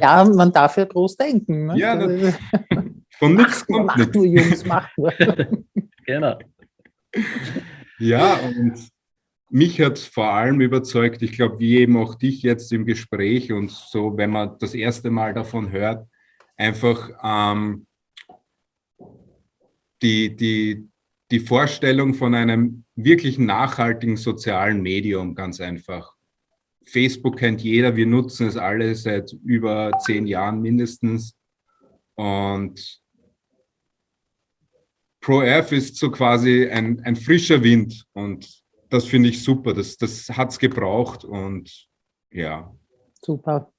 Ja, man darf ja groß denken. Ne? Ja, das, von nichts kommt Mach nur, Jungs, mach nur. genau. Ja, und mich hat vor allem überzeugt, ich glaube, wie eben auch dich jetzt im Gespräch und so, wenn man das erste Mal davon hört, einfach ähm, die, die, die Vorstellung von einem wirklich nachhaltigen sozialen Medium ganz einfach. Facebook kennt jeder, wir nutzen es alle seit über zehn Jahren mindestens. Und ProF ist so quasi ein, ein frischer Wind und das finde ich super. Das, das hat es gebraucht und ja. Super.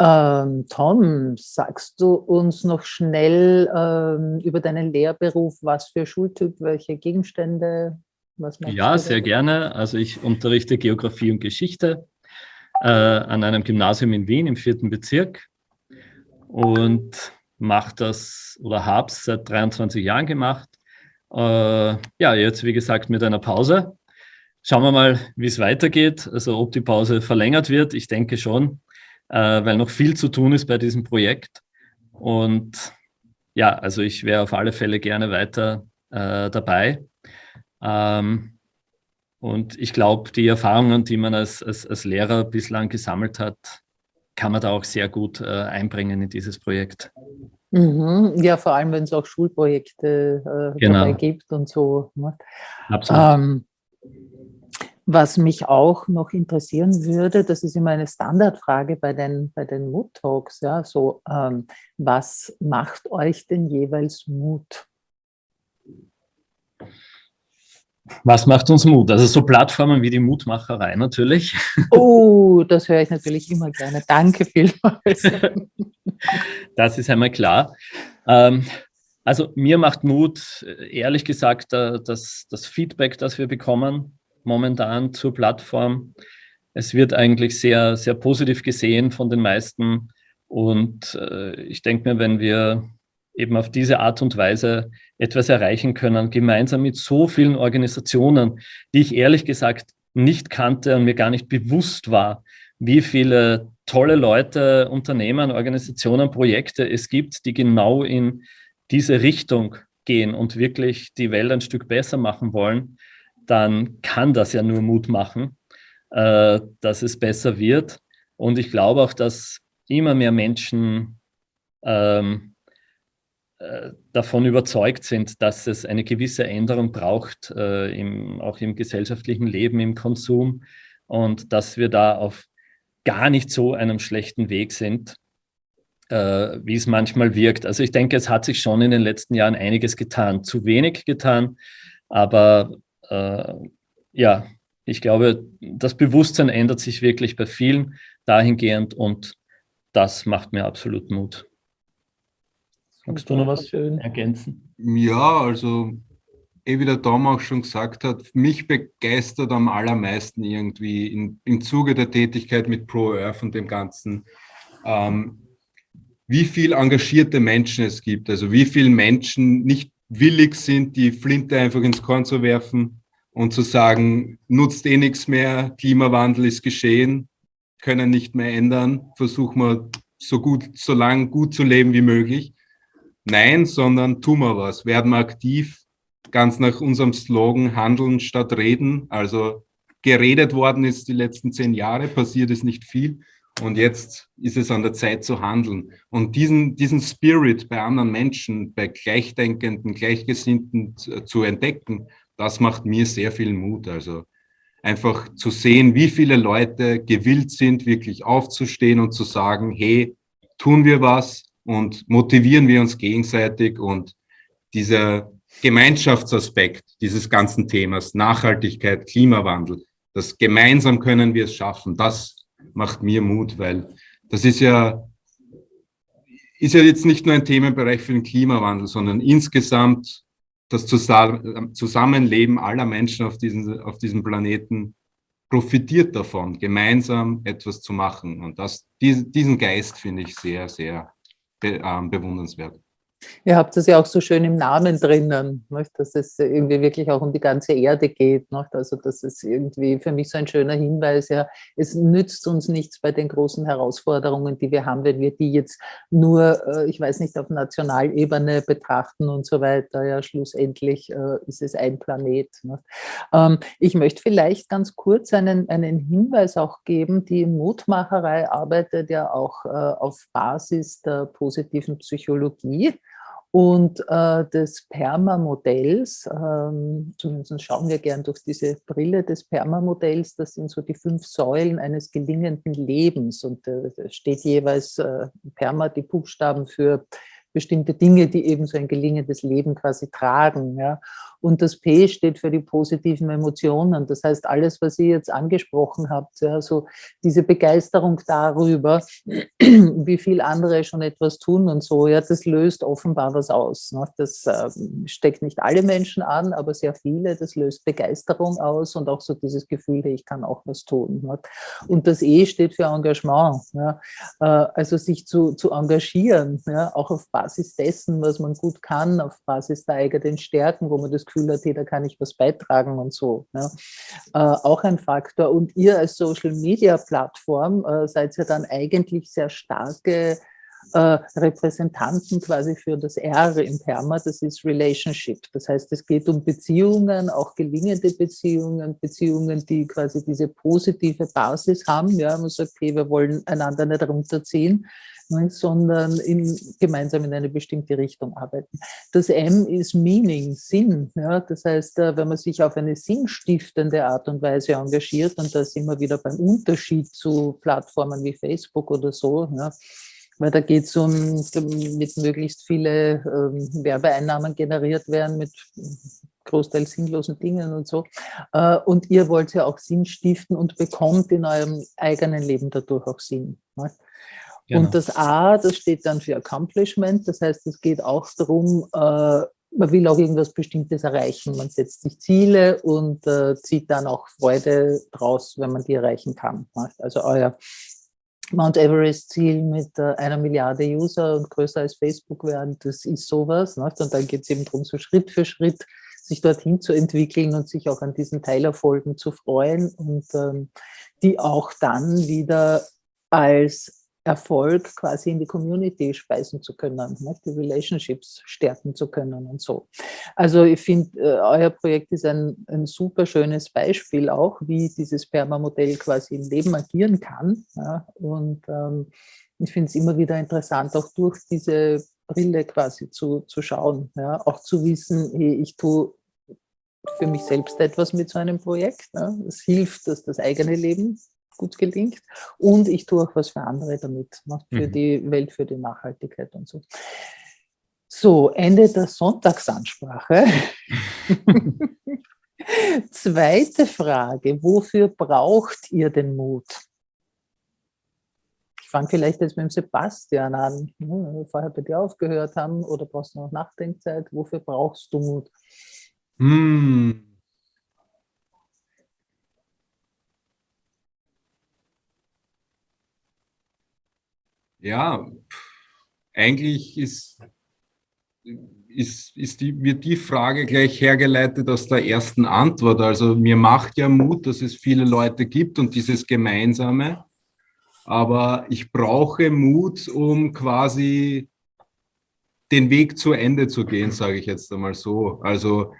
Ähm, Tom, sagst du uns noch schnell ähm, über deinen Lehrberuf, was für Schultyp, welche Gegenstände? ja, sehr gerne. Also ich unterrichte Geografie und Geschichte äh, an einem Gymnasium in Wien im vierten Bezirk und mache das oder habe es seit 23 Jahren gemacht. Äh, ja, jetzt wie gesagt mit einer Pause. Schauen wir mal, wie es weitergeht, also ob die Pause verlängert wird. Ich denke schon, äh, weil noch viel zu tun ist bei diesem Projekt. Und ja, also ich wäre auf alle Fälle gerne weiter äh, dabei. Ähm, und ich glaube, die Erfahrungen, die man als, als, als Lehrer bislang gesammelt hat, kann man da auch sehr gut äh, einbringen in dieses Projekt. Mhm. Ja, vor allem, wenn es auch Schulprojekte äh, genau. dabei gibt und so. Ne? Absolut. Ähm, was mich auch noch interessieren würde, das ist immer eine Standardfrage bei den, bei den Mood-Talks, ja, so, ähm, was macht euch denn jeweils Mut? Was macht uns Mut? Also so Plattformen wie die Mutmacherei natürlich. Oh, das höre ich natürlich immer gerne. Danke vielmals. Das ist einmal klar. Ähm, also mir macht Mut, ehrlich gesagt, das, das Feedback, das wir bekommen momentan zur Plattform. Es wird eigentlich sehr, sehr positiv gesehen von den meisten. Und äh, ich denke mir, wenn wir eben auf diese Art und Weise etwas erreichen können, gemeinsam mit so vielen Organisationen, die ich ehrlich gesagt nicht kannte und mir gar nicht bewusst war, wie viele tolle Leute, Unternehmen, Organisationen, Projekte es gibt, die genau in diese Richtung gehen und wirklich die Welt ein Stück besser machen wollen, dann kann das ja nur Mut machen, äh, dass es besser wird. Und ich glaube auch, dass immer mehr Menschen ähm, äh, davon überzeugt sind, dass es eine gewisse Änderung braucht, äh, im, auch im gesellschaftlichen Leben, im Konsum und dass wir da auf gar nicht so einem schlechten Weg sind, äh, wie es manchmal wirkt. Also ich denke, es hat sich schon in den letzten Jahren einiges getan, zu wenig getan, aber äh, ja, ich glaube, das Bewusstsein ändert sich wirklich bei vielen dahingehend und das macht mir absolut Mut. Magst du noch was ergänzen? Ja, also eh wie der Tom auch schon gesagt hat, mich begeistert am allermeisten irgendwie in, im Zuge der Tätigkeit mit ProEarth und dem Ganzen, ähm, wie viel engagierte Menschen es gibt, also wie viele Menschen nicht willig sind, die Flinte einfach ins Korn zu werfen und zu sagen, nutzt eh nichts mehr, Klimawandel ist geschehen, können nicht mehr ändern, versuchen wir so gut, so lang gut zu leben wie möglich. Nein, sondern tun wir was, werden wir aktiv, ganz nach unserem Slogan handeln statt reden. Also geredet worden ist die letzten zehn Jahre, passiert ist nicht viel. Und jetzt ist es an der Zeit zu handeln. Und diesen, diesen Spirit bei anderen Menschen, bei Gleichdenkenden, Gleichgesinnten zu entdecken, das macht mir sehr viel Mut. Also einfach zu sehen, wie viele Leute gewillt sind, wirklich aufzustehen und zu sagen, hey, tun wir was und motivieren wir uns gegenseitig und dieser Gemeinschaftsaspekt dieses ganzen Themas, Nachhaltigkeit, Klimawandel, das gemeinsam können wir es schaffen, das macht mir Mut, weil das ist ja, ist ja jetzt nicht nur ein Themenbereich für den Klimawandel, sondern insgesamt das Zusammenleben aller Menschen auf, diesen, auf diesem Planeten profitiert davon, gemeinsam etwas zu machen. Und das, diesen Geist finde ich sehr, sehr be, äh, bewundernswert. Ihr habt das ja auch so schön im Namen drinnen, nicht? dass es irgendwie wirklich auch um die ganze Erde geht. Nicht? Also das ist irgendwie für mich so ein schöner Hinweis, ja, es nützt uns nichts bei den großen Herausforderungen, die wir haben, wenn wir die jetzt nur, äh, ich weiß nicht, auf Nationalebene betrachten und so weiter. Ja, schlussendlich äh, ist es ein Planet. Ähm, ich möchte vielleicht ganz kurz einen, einen Hinweis auch geben, die Mutmacherei arbeitet ja auch äh, auf Basis der positiven Psychologie und äh, des Perma-Modells, ähm, zumindest schauen wir gern durch diese Brille des Perma-Modells, das sind so die fünf Säulen eines gelingenden Lebens und äh, steht jeweils äh, Perma, die Buchstaben für bestimmte Dinge, die eben so ein gelingendes Leben quasi tragen. Ja. Und das P steht für die positiven Emotionen. Das heißt, alles, was ihr jetzt angesprochen habt, ja, so diese Begeisterung darüber, wie viel andere schon etwas tun und so, ja, das löst offenbar was aus. Ne? Das äh, steckt nicht alle Menschen an, aber sehr viele. Das löst Begeisterung aus und auch so dieses Gefühl, ich kann auch was tun. Ne? Und das E steht für Engagement. Ja? Äh, also sich zu, zu engagieren, ja? auch auf Basis dessen, was man gut kann, auf Basis der eigenen Stärken, wo man das Gefühl hat, hey, da kann ich was beitragen und so. Ja. Äh, auch ein Faktor. Und ihr als Social-Media-Plattform äh, seid ja dann eigentlich sehr starke äh, Repräsentanten quasi für das R im Perma, das ist Relationship. Das heißt, es geht um Beziehungen, auch gelingende Beziehungen, Beziehungen, die quasi diese positive Basis haben. Ja, man sagt, okay, wir wollen einander nicht runterziehen, ne, sondern in, gemeinsam in eine bestimmte Richtung arbeiten. Das M ist Meaning, Sinn. Ja? Das heißt, äh, wenn man sich auf eine sinnstiftende Art und Weise engagiert, und da sind wir wieder beim Unterschied zu Plattformen wie Facebook oder so, ja? weil da geht es um, mit möglichst viele ähm, Werbeeinnahmen generiert werden, mit großteils sinnlosen Dingen und so. Äh, und ihr wollt ja auch Sinn stiften und bekommt in eurem eigenen Leben dadurch auch Sinn. Ne? Genau. Und das A, das steht dann für Accomplishment, das heißt, es geht auch darum, äh, man will auch irgendwas Bestimmtes erreichen. Man setzt sich Ziele und äh, zieht dann auch Freude draus, wenn man die erreichen kann. Also euer Mount Everest-Ziel mit äh, einer Milliarde User und größer als Facebook werden, das ist sowas. Und dann geht es eben darum, so Schritt für Schritt sich dorthin zu entwickeln und sich auch an diesen Teilerfolgen zu freuen und ähm, die auch dann wieder als Erfolg quasi in die Community speisen zu können, ne? die Relationships stärken zu können und so. Also ich finde, äh, euer Projekt ist ein, ein super schönes Beispiel auch, wie dieses Perma-Modell quasi im Leben agieren kann. Ja? Und ähm, ich finde es immer wieder interessant, auch durch diese Brille quasi zu, zu schauen, ja? auch zu wissen, hey, ich tue für mich selbst etwas mit so einem Projekt. Ja? Es hilft, dass das eigene Leben gut gelingt. Und ich tue auch was für andere damit, ne, für mhm. die Welt, für die Nachhaltigkeit und so. So, Ende der Sonntagsansprache. Zweite Frage, wofür braucht ihr den Mut? Ich fange vielleicht jetzt mit dem Sebastian an, ne, wenn wir vorher bei dir aufgehört haben, oder brauchst du noch Nachdenkzeit? Wofür brauchst du Mut? Hm. Ja, eigentlich ist, ist, ist die, wird die Frage gleich hergeleitet aus der ersten Antwort. Also mir macht ja Mut, dass es viele Leute gibt und dieses Gemeinsame. Aber ich brauche Mut, um quasi den Weg zu Ende zu gehen, sage ich jetzt einmal so. Also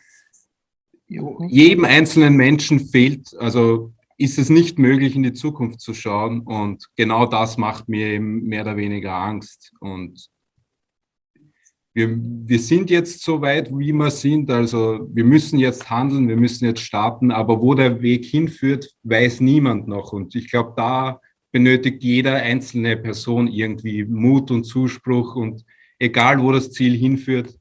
jedem einzelnen Menschen fehlt, also ist es nicht möglich, in die Zukunft zu schauen. Und genau das macht mir eben mehr oder weniger Angst. Und wir, wir sind jetzt so weit, wie wir sind. Also wir müssen jetzt handeln, wir müssen jetzt starten. Aber wo der Weg hinführt, weiß niemand noch. Und ich glaube, da benötigt jeder einzelne Person irgendwie Mut und Zuspruch. Und egal, wo das Ziel hinführt,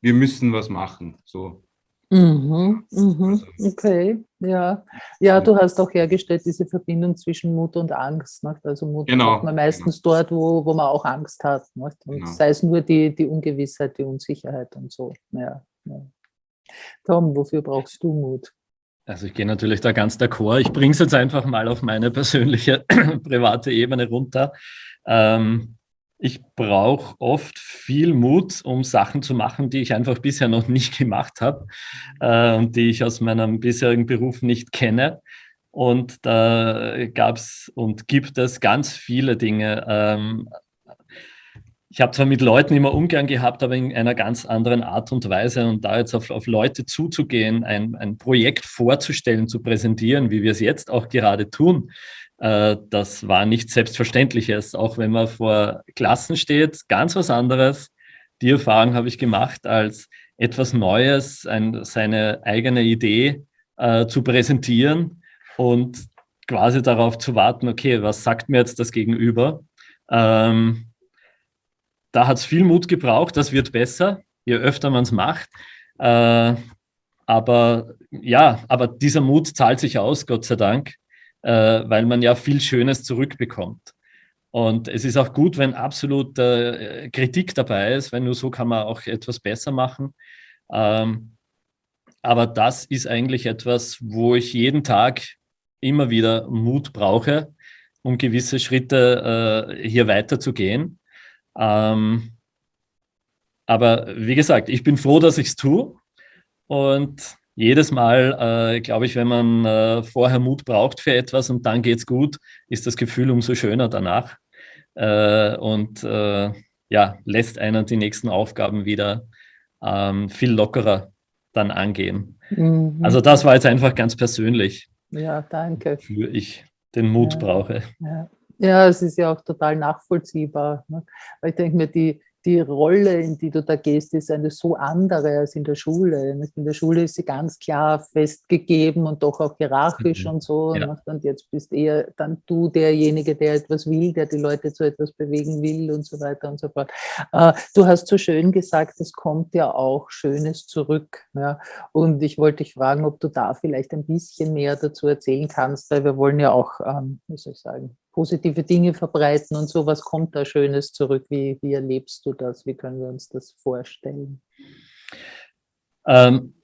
wir müssen was machen. So. Mhm, mhm, okay, ja. Ja, du hast auch hergestellt diese Verbindung zwischen Mut und Angst. Nicht? Also Mut genau, hat man meistens genau. dort, wo, wo man auch Angst hat. Nicht? Und genau. sei es nur die, die Ungewissheit, die Unsicherheit und so. Ja, ja. Tom, wofür brauchst du Mut? Also ich gehe natürlich da ganz d'accord. Ich bringe es jetzt einfach mal auf meine persönliche private Ebene runter. Ähm, ich brauche oft viel Mut, um Sachen zu machen, die ich einfach bisher noch nicht gemacht habe äh, und die ich aus meinem bisherigen Beruf nicht kenne. Und da gab es und gibt es ganz viele Dinge. Ähm, ich habe zwar mit Leuten immer Umgang gehabt, aber in einer ganz anderen Art und Weise. Und da jetzt auf, auf Leute zuzugehen, ein, ein Projekt vorzustellen, zu präsentieren, wie wir es jetzt auch gerade tun, das war nicht Selbstverständliches, auch wenn man vor Klassen steht, ganz was anderes. Die Erfahrung habe ich gemacht, als etwas Neues, ein, seine eigene Idee äh, zu präsentieren und quasi darauf zu warten, okay, was sagt mir jetzt das Gegenüber? Ähm, da hat es viel Mut gebraucht, das wird besser, je öfter man es macht. Äh, aber ja, aber dieser Mut zahlt sich aus, Gott sei Dank äh, weil man ja viel Schönes zurückbekommt. Und es ist auch gut, wenn absolut äh, Kritik dabei ist, weil nur so kann man auch etwas besser machen. Ähm, aber das ist eigentlich etwas, wo ich jeden Tag immer wieder Mut brauche, um gewisse Schritte äh, hier weiterzugehen. Ähm, aber wie gesagt, ich bin froh, dass ich es tue. Und jedes Mal, äh, glaube ich, wenn man äh, vorher Mut braucht für etwas und dann geht es gut, ist das Gefühl umso schöner danach. Äh, und äh, ja, lässt einen die nächsten Aufgaben wieder ähm, viel lockerer dann angehen. Mhm. Also das war jetzt einfach ganz persönlich. Ja, danke. Wofür ich den Mut ja. brauche. Ja. ja. es ist ja auch total nachvollziehbar. Ne? Weil ich denke mir, die, die Rolle, in die du da gehst, ist eine so andere als in der Schule. In der Schule ist sie ganz klar festgegeben und doch auch hierarchisch mhm. und so. Ja. Und jetzt bist eher dann du derjenige, der etwas will, der die Leute zu etwas bewegen will und so weiter und so fort. Äh, du hast so schön gesagt, es kommt ja auch Schönes zurück. Und ich wollte dich fragen, ob du da vielleicht ein bisschen mehr dazu erzählen kannst, weil wir wollen ja auch, ähm, wie soll ich sagen, positive Dinge verbreiten und so. Was kommt da Schönes zurück? Wie, wie erlebst du das? Wie können wir uns das vorstellen? Ähm,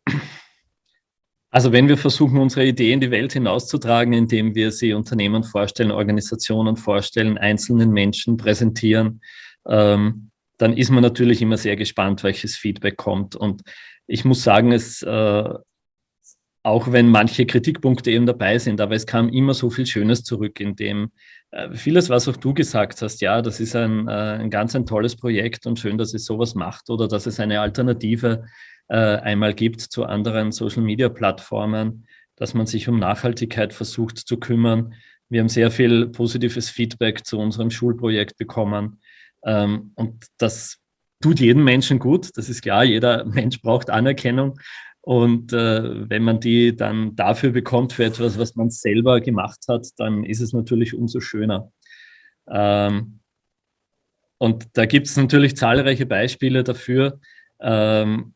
also wenn wir versuchen, unsere Idee in die Welt hinauszutragen, indem wir sie Unternehmen vorstellen, Organisationen vorstellen, einzelnen Menschen präsentieren, ähm, dann ist man natürlich immer sehr gespannt, welches Feedback kommt. Und ich muss sagen, es äh, auch wenn manche Kritikpunkte eben dabei sind, aber es kam immer so viel Schönes zurück, in dem vieles, was auch du gesagt hast, ja, das ist ein, äh, ein ganz ein tolles Projekt und schön, dass es sowas macht oder dass es eine Alternative äh, einmal gibt zu anderen Social-Media-Plattformen, dass man sich um Nachhaltigkeit versucht zu kümmern. Wir haben sehr viel positives Feedback zu unserem Schulprojekt bekommen. Ähm, und das tut jedem Menschen gut, das ist klar, jeder Mensch braucht Anerkennung, und äh, wenn man die dann dafür bekommt, für etwas, was man selber gemacht hat, dann ist es natürlich umso schöner. Ähm, und da gibt es natürlich zahlreiche Beispiele dafür. Ähm,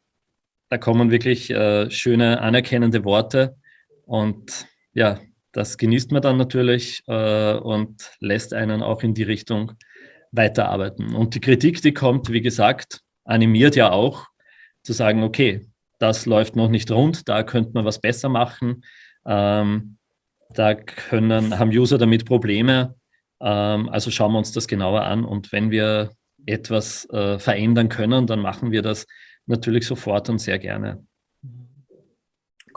da kommen wirklich äh, schöne, anerkennende Worte. Und ja, das genießt man dann natürlich äh, und lässt einen auch in die Richtung weiterarbeiten. Und die Kritik, die kommt, wie gesagt, animiert ja auch zu sagen, okay, das läuft noch nicht rund, da könnte man was besser machen. Ähm, da können, haben User damit Probleme. Ähm, also schauen wir uns das genauer an und wenn wir etwas äh, verändern können, dann machen wir das natürlich sofort und sehr gerne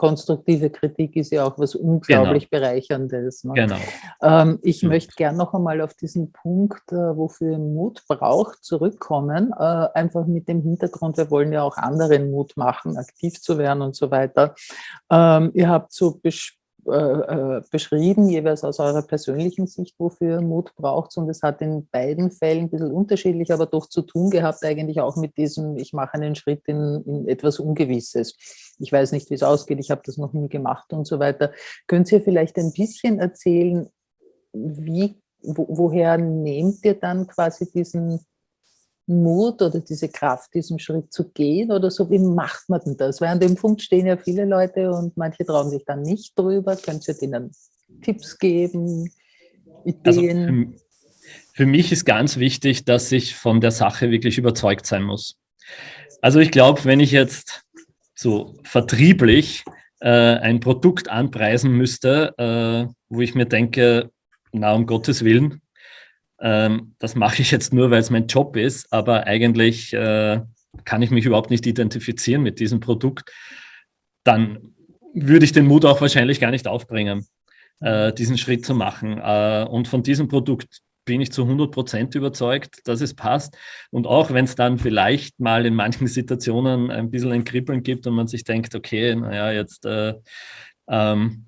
konstruktive Kritik ist ja auch was unglaublich genau. Bereicherndes. Ne? Genau. Ähm, ich mhm. möchte gerne noch einmal auf diesen Punkt, äh, wofür Mut braucht, zurückkommen. Äh, einfach mit dem Hintergrund, wir wollen ja auch anderen Mut machen, aktiv zu werden und so weiter. Ähm, ihr habt so äh, äh, beschrieben, jeweils aus eurer persönlichen Sicht, wofür Mut braucht und es hat in beiden Fällen ein bisschen unterschiedlich, aber doch zu tun gehabt eigentlich auch mit diesem, ich mache einen Schritt in, in etwas Ungewisses. Ich weiß nicht, wie es ausgeht, ich habe das noch nie gemacht und so weiter. Könnt ihr vielleicht ein bisschen erzählen, wie, wo, woher nehmt ihr dann quasi diesen Mut oder diese Kraft, diesen Schritt zu gehen oder so? Wie macht man denn das? Weil an dem Punkt stehen ja viele Leute und manche trauen sich dann nicht drüber. Könnt ihr denen Tipps geben, also Ideen? Also für, für mich ist ganz wichtig, dass ich von der Sache wirklich überzeugt sein muss. Also ich glaube, wenn ich jetzt so vertrieblich äh, ein Produkt anpreisen müsste, äh, wo ich mir denke, na um Gottes Willen, ähm, das mache ich jetzt nur, weil es mein Job ist, aber eigentlich äh, kann ich mich überhaupt nicht identifizieren mit diesem Produkt, dann würde ich den Mut auch wahrscheinlich gar nicht aufbringen, äh, diesen Schritt zu machen. Äh, und von diesem Produkt bin ich zu 100 Prozent überzeugt, dass es passt. Und auch wenn es dann vielleicht mal in manchen Situationen ein bisschen ein Kribbeln gibt und man sich denkt, okay, naja, jetzt äh, ähm,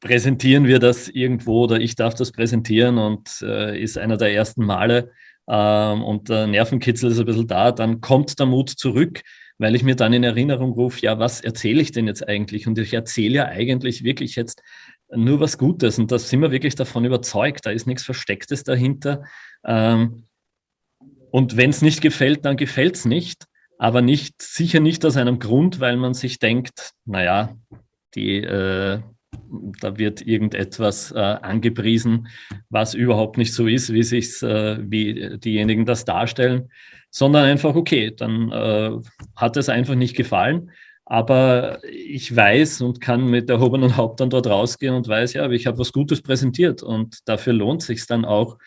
präsentieren wir das irgendwo oder ich darf das präsentieren und äh, ist einer der ersten Male ähm, und der Nervenkitzel ist ein bisschen da, dann kommt der Mut zurück, weil ich mir dann in Erinnerung rufe, ja, was erzähle ich denn jetzt eigentlich? Und ich erzähle ja eigentlich wirklich jetzt nur was Gutes und da sind wir wirklich davon überzeugt, da ist nichts Verstecktes dahinter. Ähm, und wenn es nicht gefällt, dann gefällt es nicht, aber nicht, sicher nicht aus einem Grund, weil man sich denkt, naja, die äh, da wird irgendetwas äh, angepriesen, was überhaupt nicht so ist, wie sich äh, wie diejenigen das darstellen, sondern einfach, okay, dann äh, hat es einfach nicht gefallen. Aber ich weiß und kann mit erhobenen Haupt dann dort rausgehen und weiß, ja, ich habe was Gutes präsentiert und dafür lohnt sich dann auch,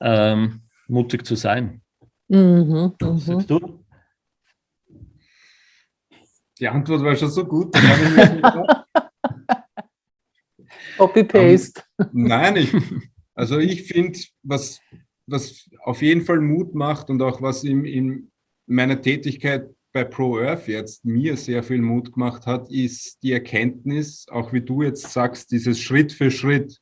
ähm, mutig zu sein. Mhm, mhm. sagst du? Die Antwort war schon so gut. Copy-Paste. Ähm, nein, ich, also ich finde, was, was auf jeden Fall Mut macht und auch was in, in meiner Tätigkeit bei ProEarth jetzt mir sehr viel Mut gemacht hat, ist die Erkenntnis, auch wie du jetzt sagst, dieses Schritt für Schritt.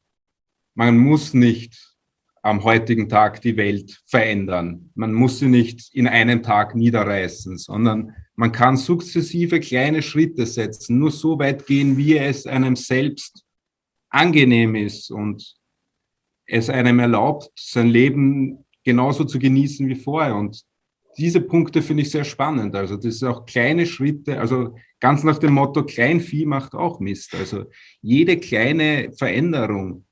Man muss nicht am heutigen Tag die Welt verändern. Man muss sie nicht in einem Tag niederreißen, sondern man kann sukzessive kleine Schritte setzen, nur so weit gehen, wie es einem selbst angenehm ist und es einem erlaubt, sein Leben genauso zu genießen wie vorher. Und diese Punkte finde ich sehr spannend. Also das ist auch kleine Schritte, also ganz nach dem Motto, Kleinvieh macht auch Mist. Also jede kleine Veränderung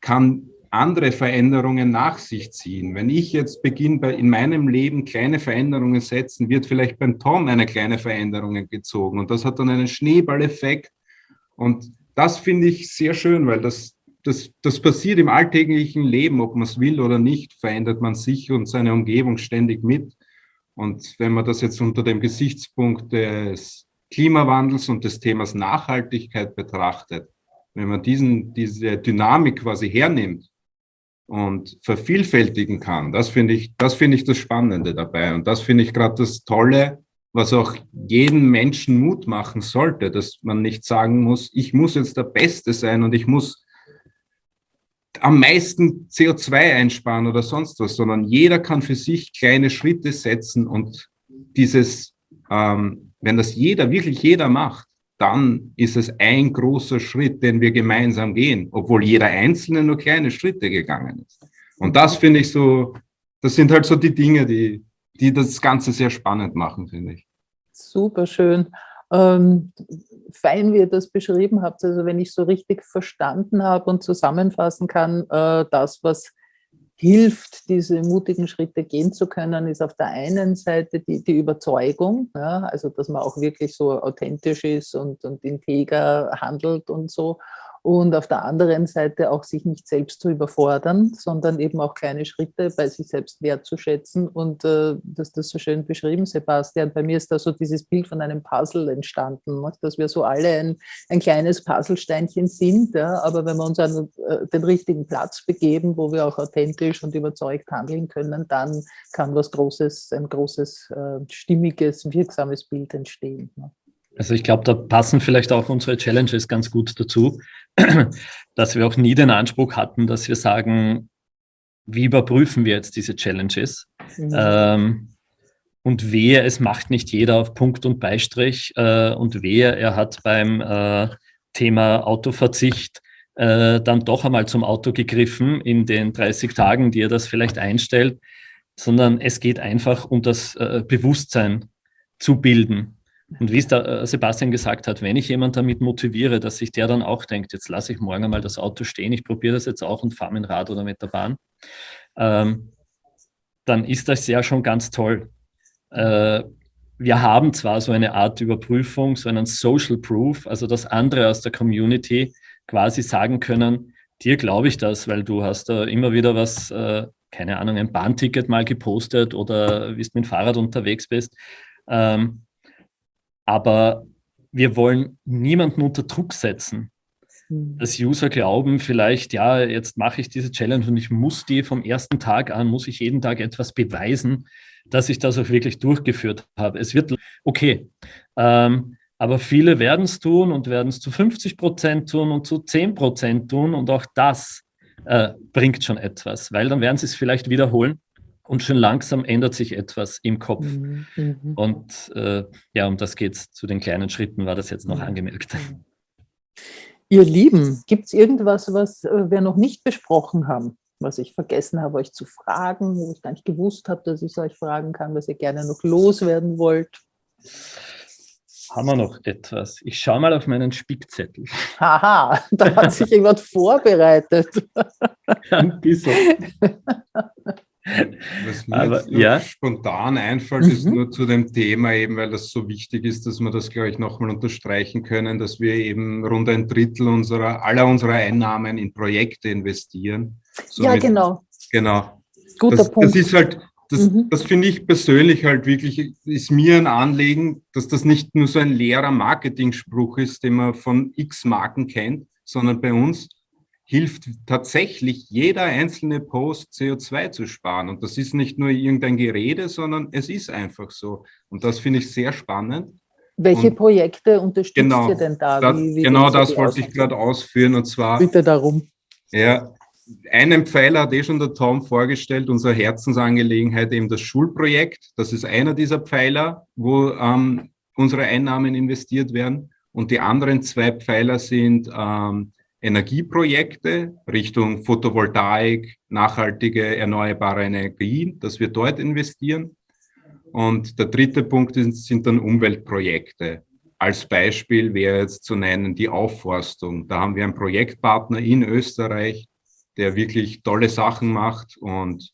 kann andere Veränderungen nach sich ziehen. Wenn ich jetzt beginne, in meinem Leben kleine Veränderungen setzen, wird vielleicht beim Tom eine kleine Veränderung gezogen und das hat dann einen Schneeballeffekt und das finde ich sehr schön, weil das, das, das passiert im alltäglichen Leben, ob man es will oder nicht, verändert man sich und seine Umgebung ständig mit. Und wenn man das jetzt unter dem Gesichtspunkt des Klimawandels und des Themas Nachhaltigkeit betrachtet, wenn man diesen, diese Dynamik quasi hernimmt und vervielfältigen kann, das finde ich, das finde ich das Spannende dabei. Und das finde ich gerade das Tolle was auch jeden Menschen Mut machen sollte, dass man nicht sagen muss, ich muss jetzt der Beste sein und ich muss am meisten CO2 einsparen oder sonst was, sondern jeder kann für sich kleine Schritte setzen und dieses, ähm, wenn das jeder, wirklich jeder macht, dann ist es ein großer Schritt, den wir gemeinsam gehen, obwohl jeder Einzelne nur kleine Schritte gegangen ist. Und das finde ich so, das sind halt so die Dinge, die, die das Ganze sehr spannend machen, finde ich. Super schön. Ähm, fein, wie ihr das beschrieben habt, also wenn ich so richtig verstanden habe und zusammenfassen kann, äh, das, was hilft, diese mutigen Schritte gehen zu können, ist auf der einen Seite die, die Überzeugung, ja, also dass man auch wirklich so authentisch ist und, und integer handelt und so und auf der anderen Seite auch sich nicht selbst zu überfordern, sondern eben auch kleine Schritte bei sich selbst wertzuschätzen und äh, das ist so schön beschrieben, Sebastian. Bei mir ist da so dieses Bild von einem Puzzle entstanden, dass wir so alle ein, ein kleines Puzzlesteinchen sind, ja? aber wenn wir uns an äh, den richtigen Platz begeben, wo wir auch authentisch und überzeugt handeln können, dann kann was Großes, ein großes, äh, stimmiges, wirksames Bild entstehen. Ne? Also ich glaube, da passen vielleicht auch unsere Challenges ganz gut dazu, dass wir auch nie den Anspruch hatten, dass wir sagen, wie überprüfen wir jetzt diese Challenges? Mhm. Ähm, und wehe, es macht nicht jeder auf Punkt und Beistrich äh, und wehe, er hat beim äh, Thema Autoverzicht äh, dann doch einmal zum Auto gegriffen in den 30 Tagen, die er das vielleicht einstellt, sondern es geht einfach um das äh, Bewusstsein zu bilden. Und wie es der äh, Sebastian gesagt hat, wenn ich jemanden damit motiviere, dass sich der dann auch denkt, jetzt lasse ich morgen einmal das Auto stehen, ich probiere das jetzt auch und fahre mit dem Rad oder mit der Bahn, ähm, dann ist das ja schon ganz toll. Äh, wir haben zwar so eine Art Überprüfung, so einen Social Proof, also dass andere aus der Community quasi sagen können, dir glaube ich das, weil du hast da immer wieder was, äh, keine Ahnung, ein Bahnticket mal gepostet oder wie du mit dem Fahrrad unterwegs bist. Ähm, aber wir wollen niemanden unter Druck setzen. Hm. Dass User glauben, vielleicht, ja, jetzt mache ich diese Challenge und ich muss die vom ersten Tag an, muss ich jeden Tag etwas beweisen, dass ich das auch wirklich durchgeführt habe. Es wird, okay, ähm, aber viele werden es tun und werden es zu 50 Prozent tun und zu 10 Prozent tun und auch das äh, bringt schon etwas, weil dann werden sie es vielleicht wiederholen und schon langsam ändert sich etwas im Kopf. Mhm. mhm. Und äh, ja, um das geht es. Zu den kleinen Schritten war das jetzt noch angemerkt. Ihr Lieben, gibt es irgendwas, was äh, wir noch nicht besprochen haben? was ich vergessen habe, euch zu fragen, wo ich gar nicht gewusst habe, dass ich es euch fragen kann, was ihr gerne noch loswerden wollt? Haben wir noch etwas? Ich schaue mal auf meinen Spickzettel. Haha, da hat sich jemand vorbereitet. Ein bisschen. Was mir Aber, jetzt ja. spontan einfällt, mhm. ist nur zu dem Thema eben, weil das so wichtig ist, dass wir das, glaube ich, nochmal unterstreichen können, dass wir eben rund ein Drittel unserer, aller unserer Einnahmen in Projekte investieren. Somit, ja, genau. Genau. Guter das, Punkt. Das ist halt, das, mhm. das finde ich persönlich halt wirklich, ist mir ein Anliegen, dass das nicht nur so ein leerer Marketing-Spruch ist, den man von x Marken kennt, sondern bei uns hilft tatsächlich jeder einzelne Post CO2 zu sparen. Und das ist nicht nur irgendein Gerede, sondern es ist einfach so. Und das finde ich sehr spannend. Welche und Projekte unterstützt genau, ihr denn da? Das, wie, wie genau das wollte ich gerade ausführen. Und zwar. Bitte darum. Ja, einen Pfeiler hat eh schon der Tom vorgestellt, unsere Herzensangelegenheit, eben das Schulprojekt. Das ist einer dieser Pfeiler, wo ähm, unsere Einnahmen investiert werden. Und die anderen zwei Pfeiler sind ähm, Energieprojekte Richtung Photovoltaik, nachhaltige erneuerbare Energien, dass wir dort investieren. Und der dritte Punkt sind dann Umweltprojekte. Als Beispiel wäre jetzt zu nennen die Aufforstung. Da haben wir einen Projektpartner in Österreich, der wirklich tolle Sachen macht und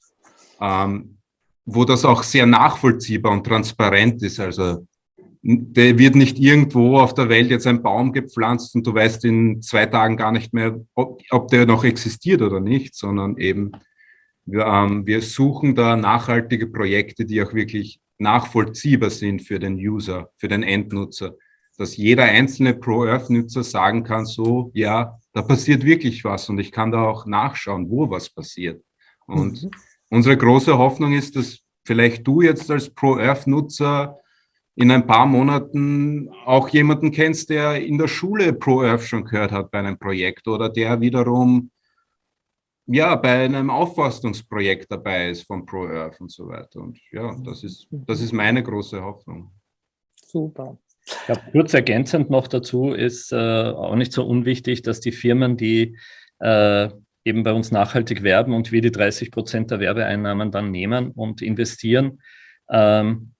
ähm, wo das auch sehr nachvollziehbar und transparent ist. Also der wird nicht irgendwo auf der Welt jetzt ein Baum gepflanzt und du weißt in zwei Tagen gar nicht mehr, ob, ob der noch existiert oder nicht, sondern eben wir, ähm, wir suchen da nachhaltige Projekte, die auch wirklich nachvollziehbar sind für den User, für den Endnutzer. Dass jeder einzelne Pro-Earth-Nutzer sagen kann, so, ja, da passiert wirklich was und ich kann da auch nachschauen, wo was passiert. Und mhm. unsere große Hoffnung ist, dass vielleicht du jetzt als Pro-Earth-Nutzer in ein paar Monaten auch jemanden kennst, der in der Schule Pro-Earth schon gehört hat bei einem Projekt oder der wiederum ja, bei einem Aufforstungsprojekt dabei ist von Pro-Earth und so weiter. Und ja, das ist, das ist meine große Hoffnung. Super. Ja, kurz ergänzend noch dazu ist äh, auch nicht so unwichtig, dass die Firmen, die äh, eben bei uns nachhaltig werben und wir die 30 Prozent der Werbeeinnahmen dann nehmen und investieren, ähm,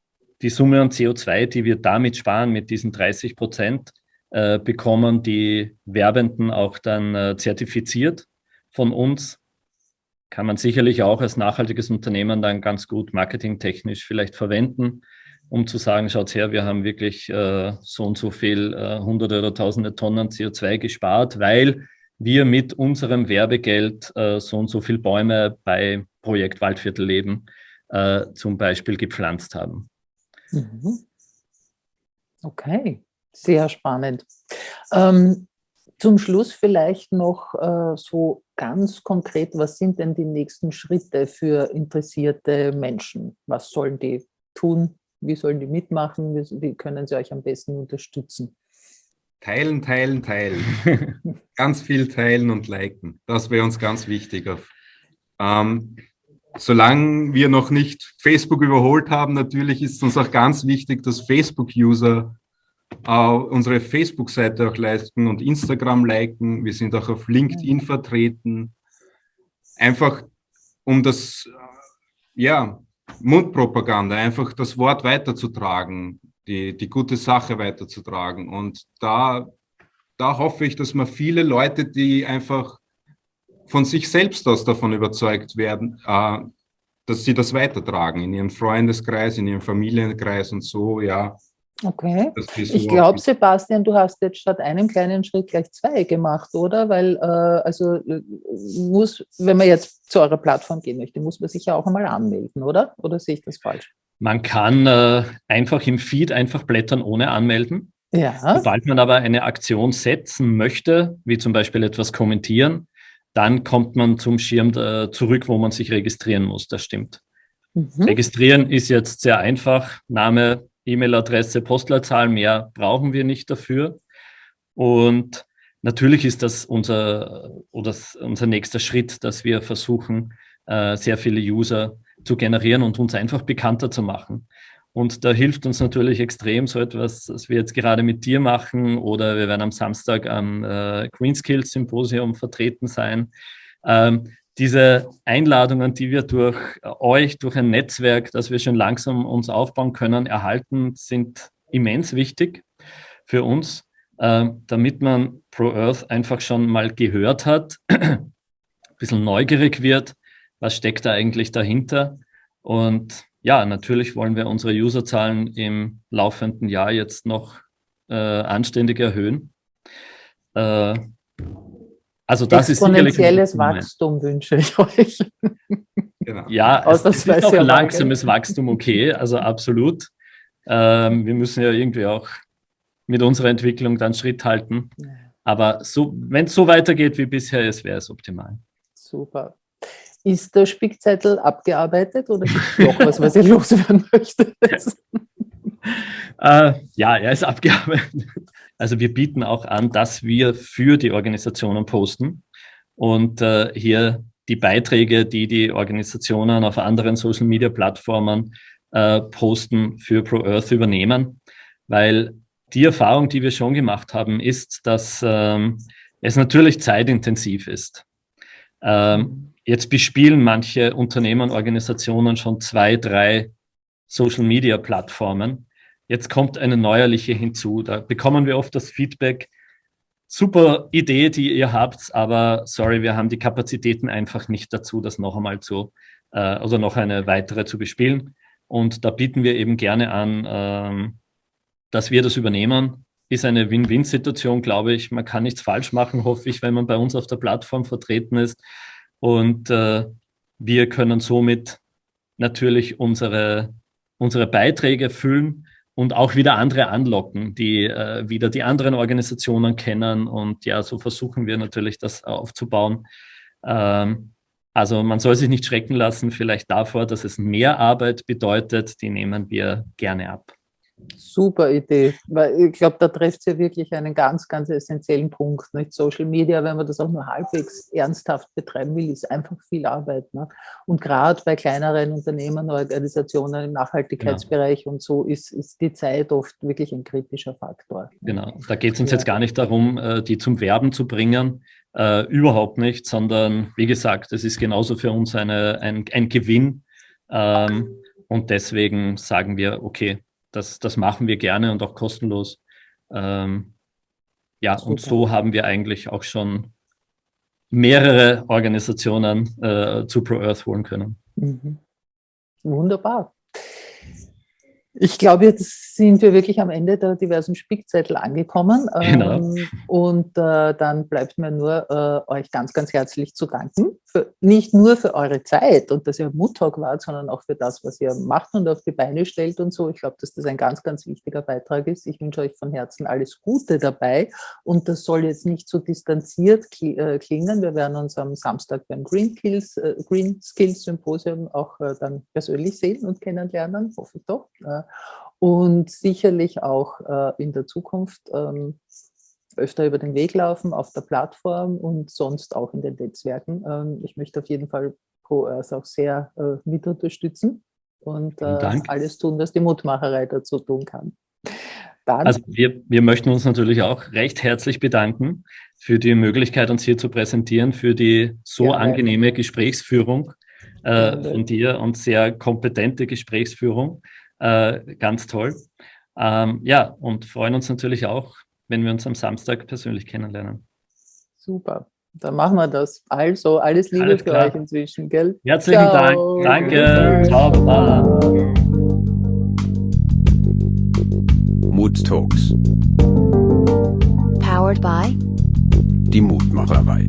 die Summe an CO2, die wir damit sparen, mit diesen 30 Prozent, äh, bekommen die Werbenden auch dann äh, zertifiziert von uns. Kann man sicherlich auch als nachhaltiges Unternehmen dann ganz gut marketingtechnisch vielleicht verwenden, um zu sagen, schaut her, wir haben wirklich äh, so und so viel äh, hunderte oder tausende Tonnen CO2 gespart, weil wir mit unserem Werbegeld äh, so und so viel Bäume bei Projekt Waldviertelleben äh, zum Beispiel gepflanzt haben. Mhm. Okay, sehr spannend. Ähm, zum Schluss vielleicht noch äh, so ganz konkret, was sind denn die nächsten Schritte für interessierte Menschen? Was sollen die tun? wie sollen die mitmachen? Wie, wie können sie euch am besten unterstützen? Teilen, teilen, teilen. ganz viel teilen und liken. Das wäre uns ganz wichtig. Ähm, solange wir noch nicht Facebook überholt haben, natürlich ist es uns auch ganz wichtig, dass Facebook-User äh, unsere Facebook-Seite auch liken und Instagram liken. Wir sind auch auf LinkedIn vertreten. Einfach um das, ja, Mundpropaganda, einfach das Wort weiterzutragen, die, die gute Sache weiterzutragen. Und da, da hoffe ich, dass man viele Leute, die einfach von sich selbst aus davon überzeugt werden, äh, dass sie das weitertragen in ihrem Freundeskreis, in ihrem Familienkreis und so, ja. Okay. So ich glaube, Sebastian, du hast jetzt statt einem kleinen Schritt gleich zwei gemacht, oder? Weil, äh, also äh, muss, wenn man jetzt zu eurer Plattform gehen möchte, muss man sich ja auch einmal anmelden, oder? Oder sehe ich das falsch? Man kann äh, einfach im Feed einfach blättern ohne anmelden. Ja. Sobald man aber eine Aktion setzen möchte, wie zum Beispiel etwas kommentieren, dann kommt man zum Schirm äh, zurück, wo man sich registrieren muss. Das stimmt. Mhm. Registrieren ist jetzt sehr einfach. Name, E-Mail-Adresse, Postleitzahl, mehr brauchen wir nicht dafür. Und natürlich ist das unser, oder unser nächster Schritt, dass wir versuchen, äh, sehr viele User zu generieren und uns einfach bekannter zu machen. Und da hilft uns natürlich extrem so etwas, was wir jetzt gerade mit dir machen oder wir werden am Samstag am äh, Green Skills Symposium vertreten sein. Ähm, diese Einladungen, die wir durch euch, durch ein Netzwerk, das wir schon langsam uns aufbauen können, erhalten, sind immens wichtig für uns, äh, damit man Pro Earth einfach schon mal gehört hat, ein bisschen neugierig wird, was steckt da eigentlich dahinter und ja, natürlich wollen wir unsere Userzahlen im laufenden Jahr jetzt noch äh, anständig erhöhen. Äh, also das ist Exponentielles Wachstum wünsche ich euch. Genau. Ja, es, es ist auch langsames Wachstum okay, also absolut. Ähm, wir müssen ja irgendwie auch mit unserer Entwicklung dann Schritt halten. Aber so, wenn es so weitergeht wie bisher ist, wäre es optimal. Super. Ist der Spickzettel abgearbeitet oder gibt noch was, was ihr loswerden möchtet? äh, ja, er ist abgearbeitet. Also wir bieten auch an, dass wir für die Organisationen posten und äh, hier die Beiträge, die die Organisationen auf anderen Social-Media-Plattformen äh, posten, für ProEarth übernehmen, weil die Erfahrung, die wir schon gemacht haben, ist, dass ähm, es natürlich zeitintensiv ist. Ähm, Jetzt bespielen manche Unternehmen Organisationen schon zwei, drei Social-Media-Plattformen. Jetzt kommt eine neuerliche hinzu. Da bekommen wir oft das Feedback, super Idee, die ihr habt, aber sorry, wir haben die Kapazitäten einfach nicht dazu, das noch einmal zu, äh, also noch eine weitere zu bespielen. Und da bieten wir eben gerne an, ähm, dass wir das übernehmen. Ist eine Win-Win-Situation, glaube ich. Man kann nichts falsch machen, hoffe ich, wenn man bei uns auf der Plattform vertreten ist. Und äh, wir können somit natürlich unsere, unsere Beiträge füllen und auch wieder andere anlocken, die äh, wieder die anderen Organisationen kennen. Und ja, so versuchen wir natürlich das aufzubauen. Ähm, also man soll sich nicht schrecken lassen, vielleicht davor, dass es mehr Arbeit bedeutet. Die nehmen wir gerne ab. Super Idee, weil ich glaube, da trifft sie ja wirklich einen ganz, ganz essentiellen Punkt. Nicht? Social Media, wenn man das auch nur halbwegs ernsthaft betreiben will, ist einfach viel Arbeit. Ne? Und gerade bei kleineren Unternehmen, Organisationen im Nachhaltigkeitsbereich genau. und so ist, ist die Zeit oft wirklich ein kritischer Faktor. Genau, da geht es uns ja. jetzt gar nicht darum, äh, die zum Werben zu bringen, äh, überhaupt nicht, sondern wie gesagt, es ist genauso für uns eine, ein, ein Gewinn. Ähm, und deswegen sagen wir, okay, das, das machen wir gerne und auch kostenlos. Ähm, ja, Super. und so haben wir eigentlich auch schon mehrere Organisationen äh, zu ProEarth holen können. Mhm. Wunderbar. Ich glaube, jetzt sind wir wirklich am Ende der diversen Spickzettel angekommen. Genau. Ähm, und äh, dann bleibt mir nur, äh, euch ganz, ganz herzlich zu danken für, nicht nur für eure Zeit und dass ihr Muttalk wart, sondern auch für das, was ihr macht und auf die Beine stellt und so. Ich glaube, dass das ein ganz, ganz wichtiger Beitrag ist. Ich wünsche euch von Herzen alles Gute dabei und das soll jetzt nicht so distanziert äh, klingen. Wir werden uns am Samstag beim Green, Kills, äh, Green Skills Symposium auch äh, dann persönlich sehen und kennenlernen, hoffe ich doch. Und sicherlich auch in der Zukunft ähm, öfter über den Weg laufen auf der Plattform und sonst auch in den Netzwerken. Ähm, ich möchte auf jeden Fall ProEarth auch sehr äh, mit unterstützen und äh, alles tun, was die Mutmacherei dazu tun kann. Dann, also wir, wir möchten uns natürlich auch recht herzlich bedanken für die Möglichkeit, uns hier zu präsentieren, für die so gerne. angenehme Gesprächsführung äh, von dir und sehr kompetente Gesprächsführung. Äh, ganz toll. Ähm, ja, und freuen uns natürlich auch, wenn wir uns am Samstag persönlich kennenlernen. Super, dann machen wir das. Also, alles Liebe alles für euch inzwischen, gell? Herzlichen Ciao. Dank. Danke. Ciao, Baba. Mood Talks. Powered by die Mutmacherei.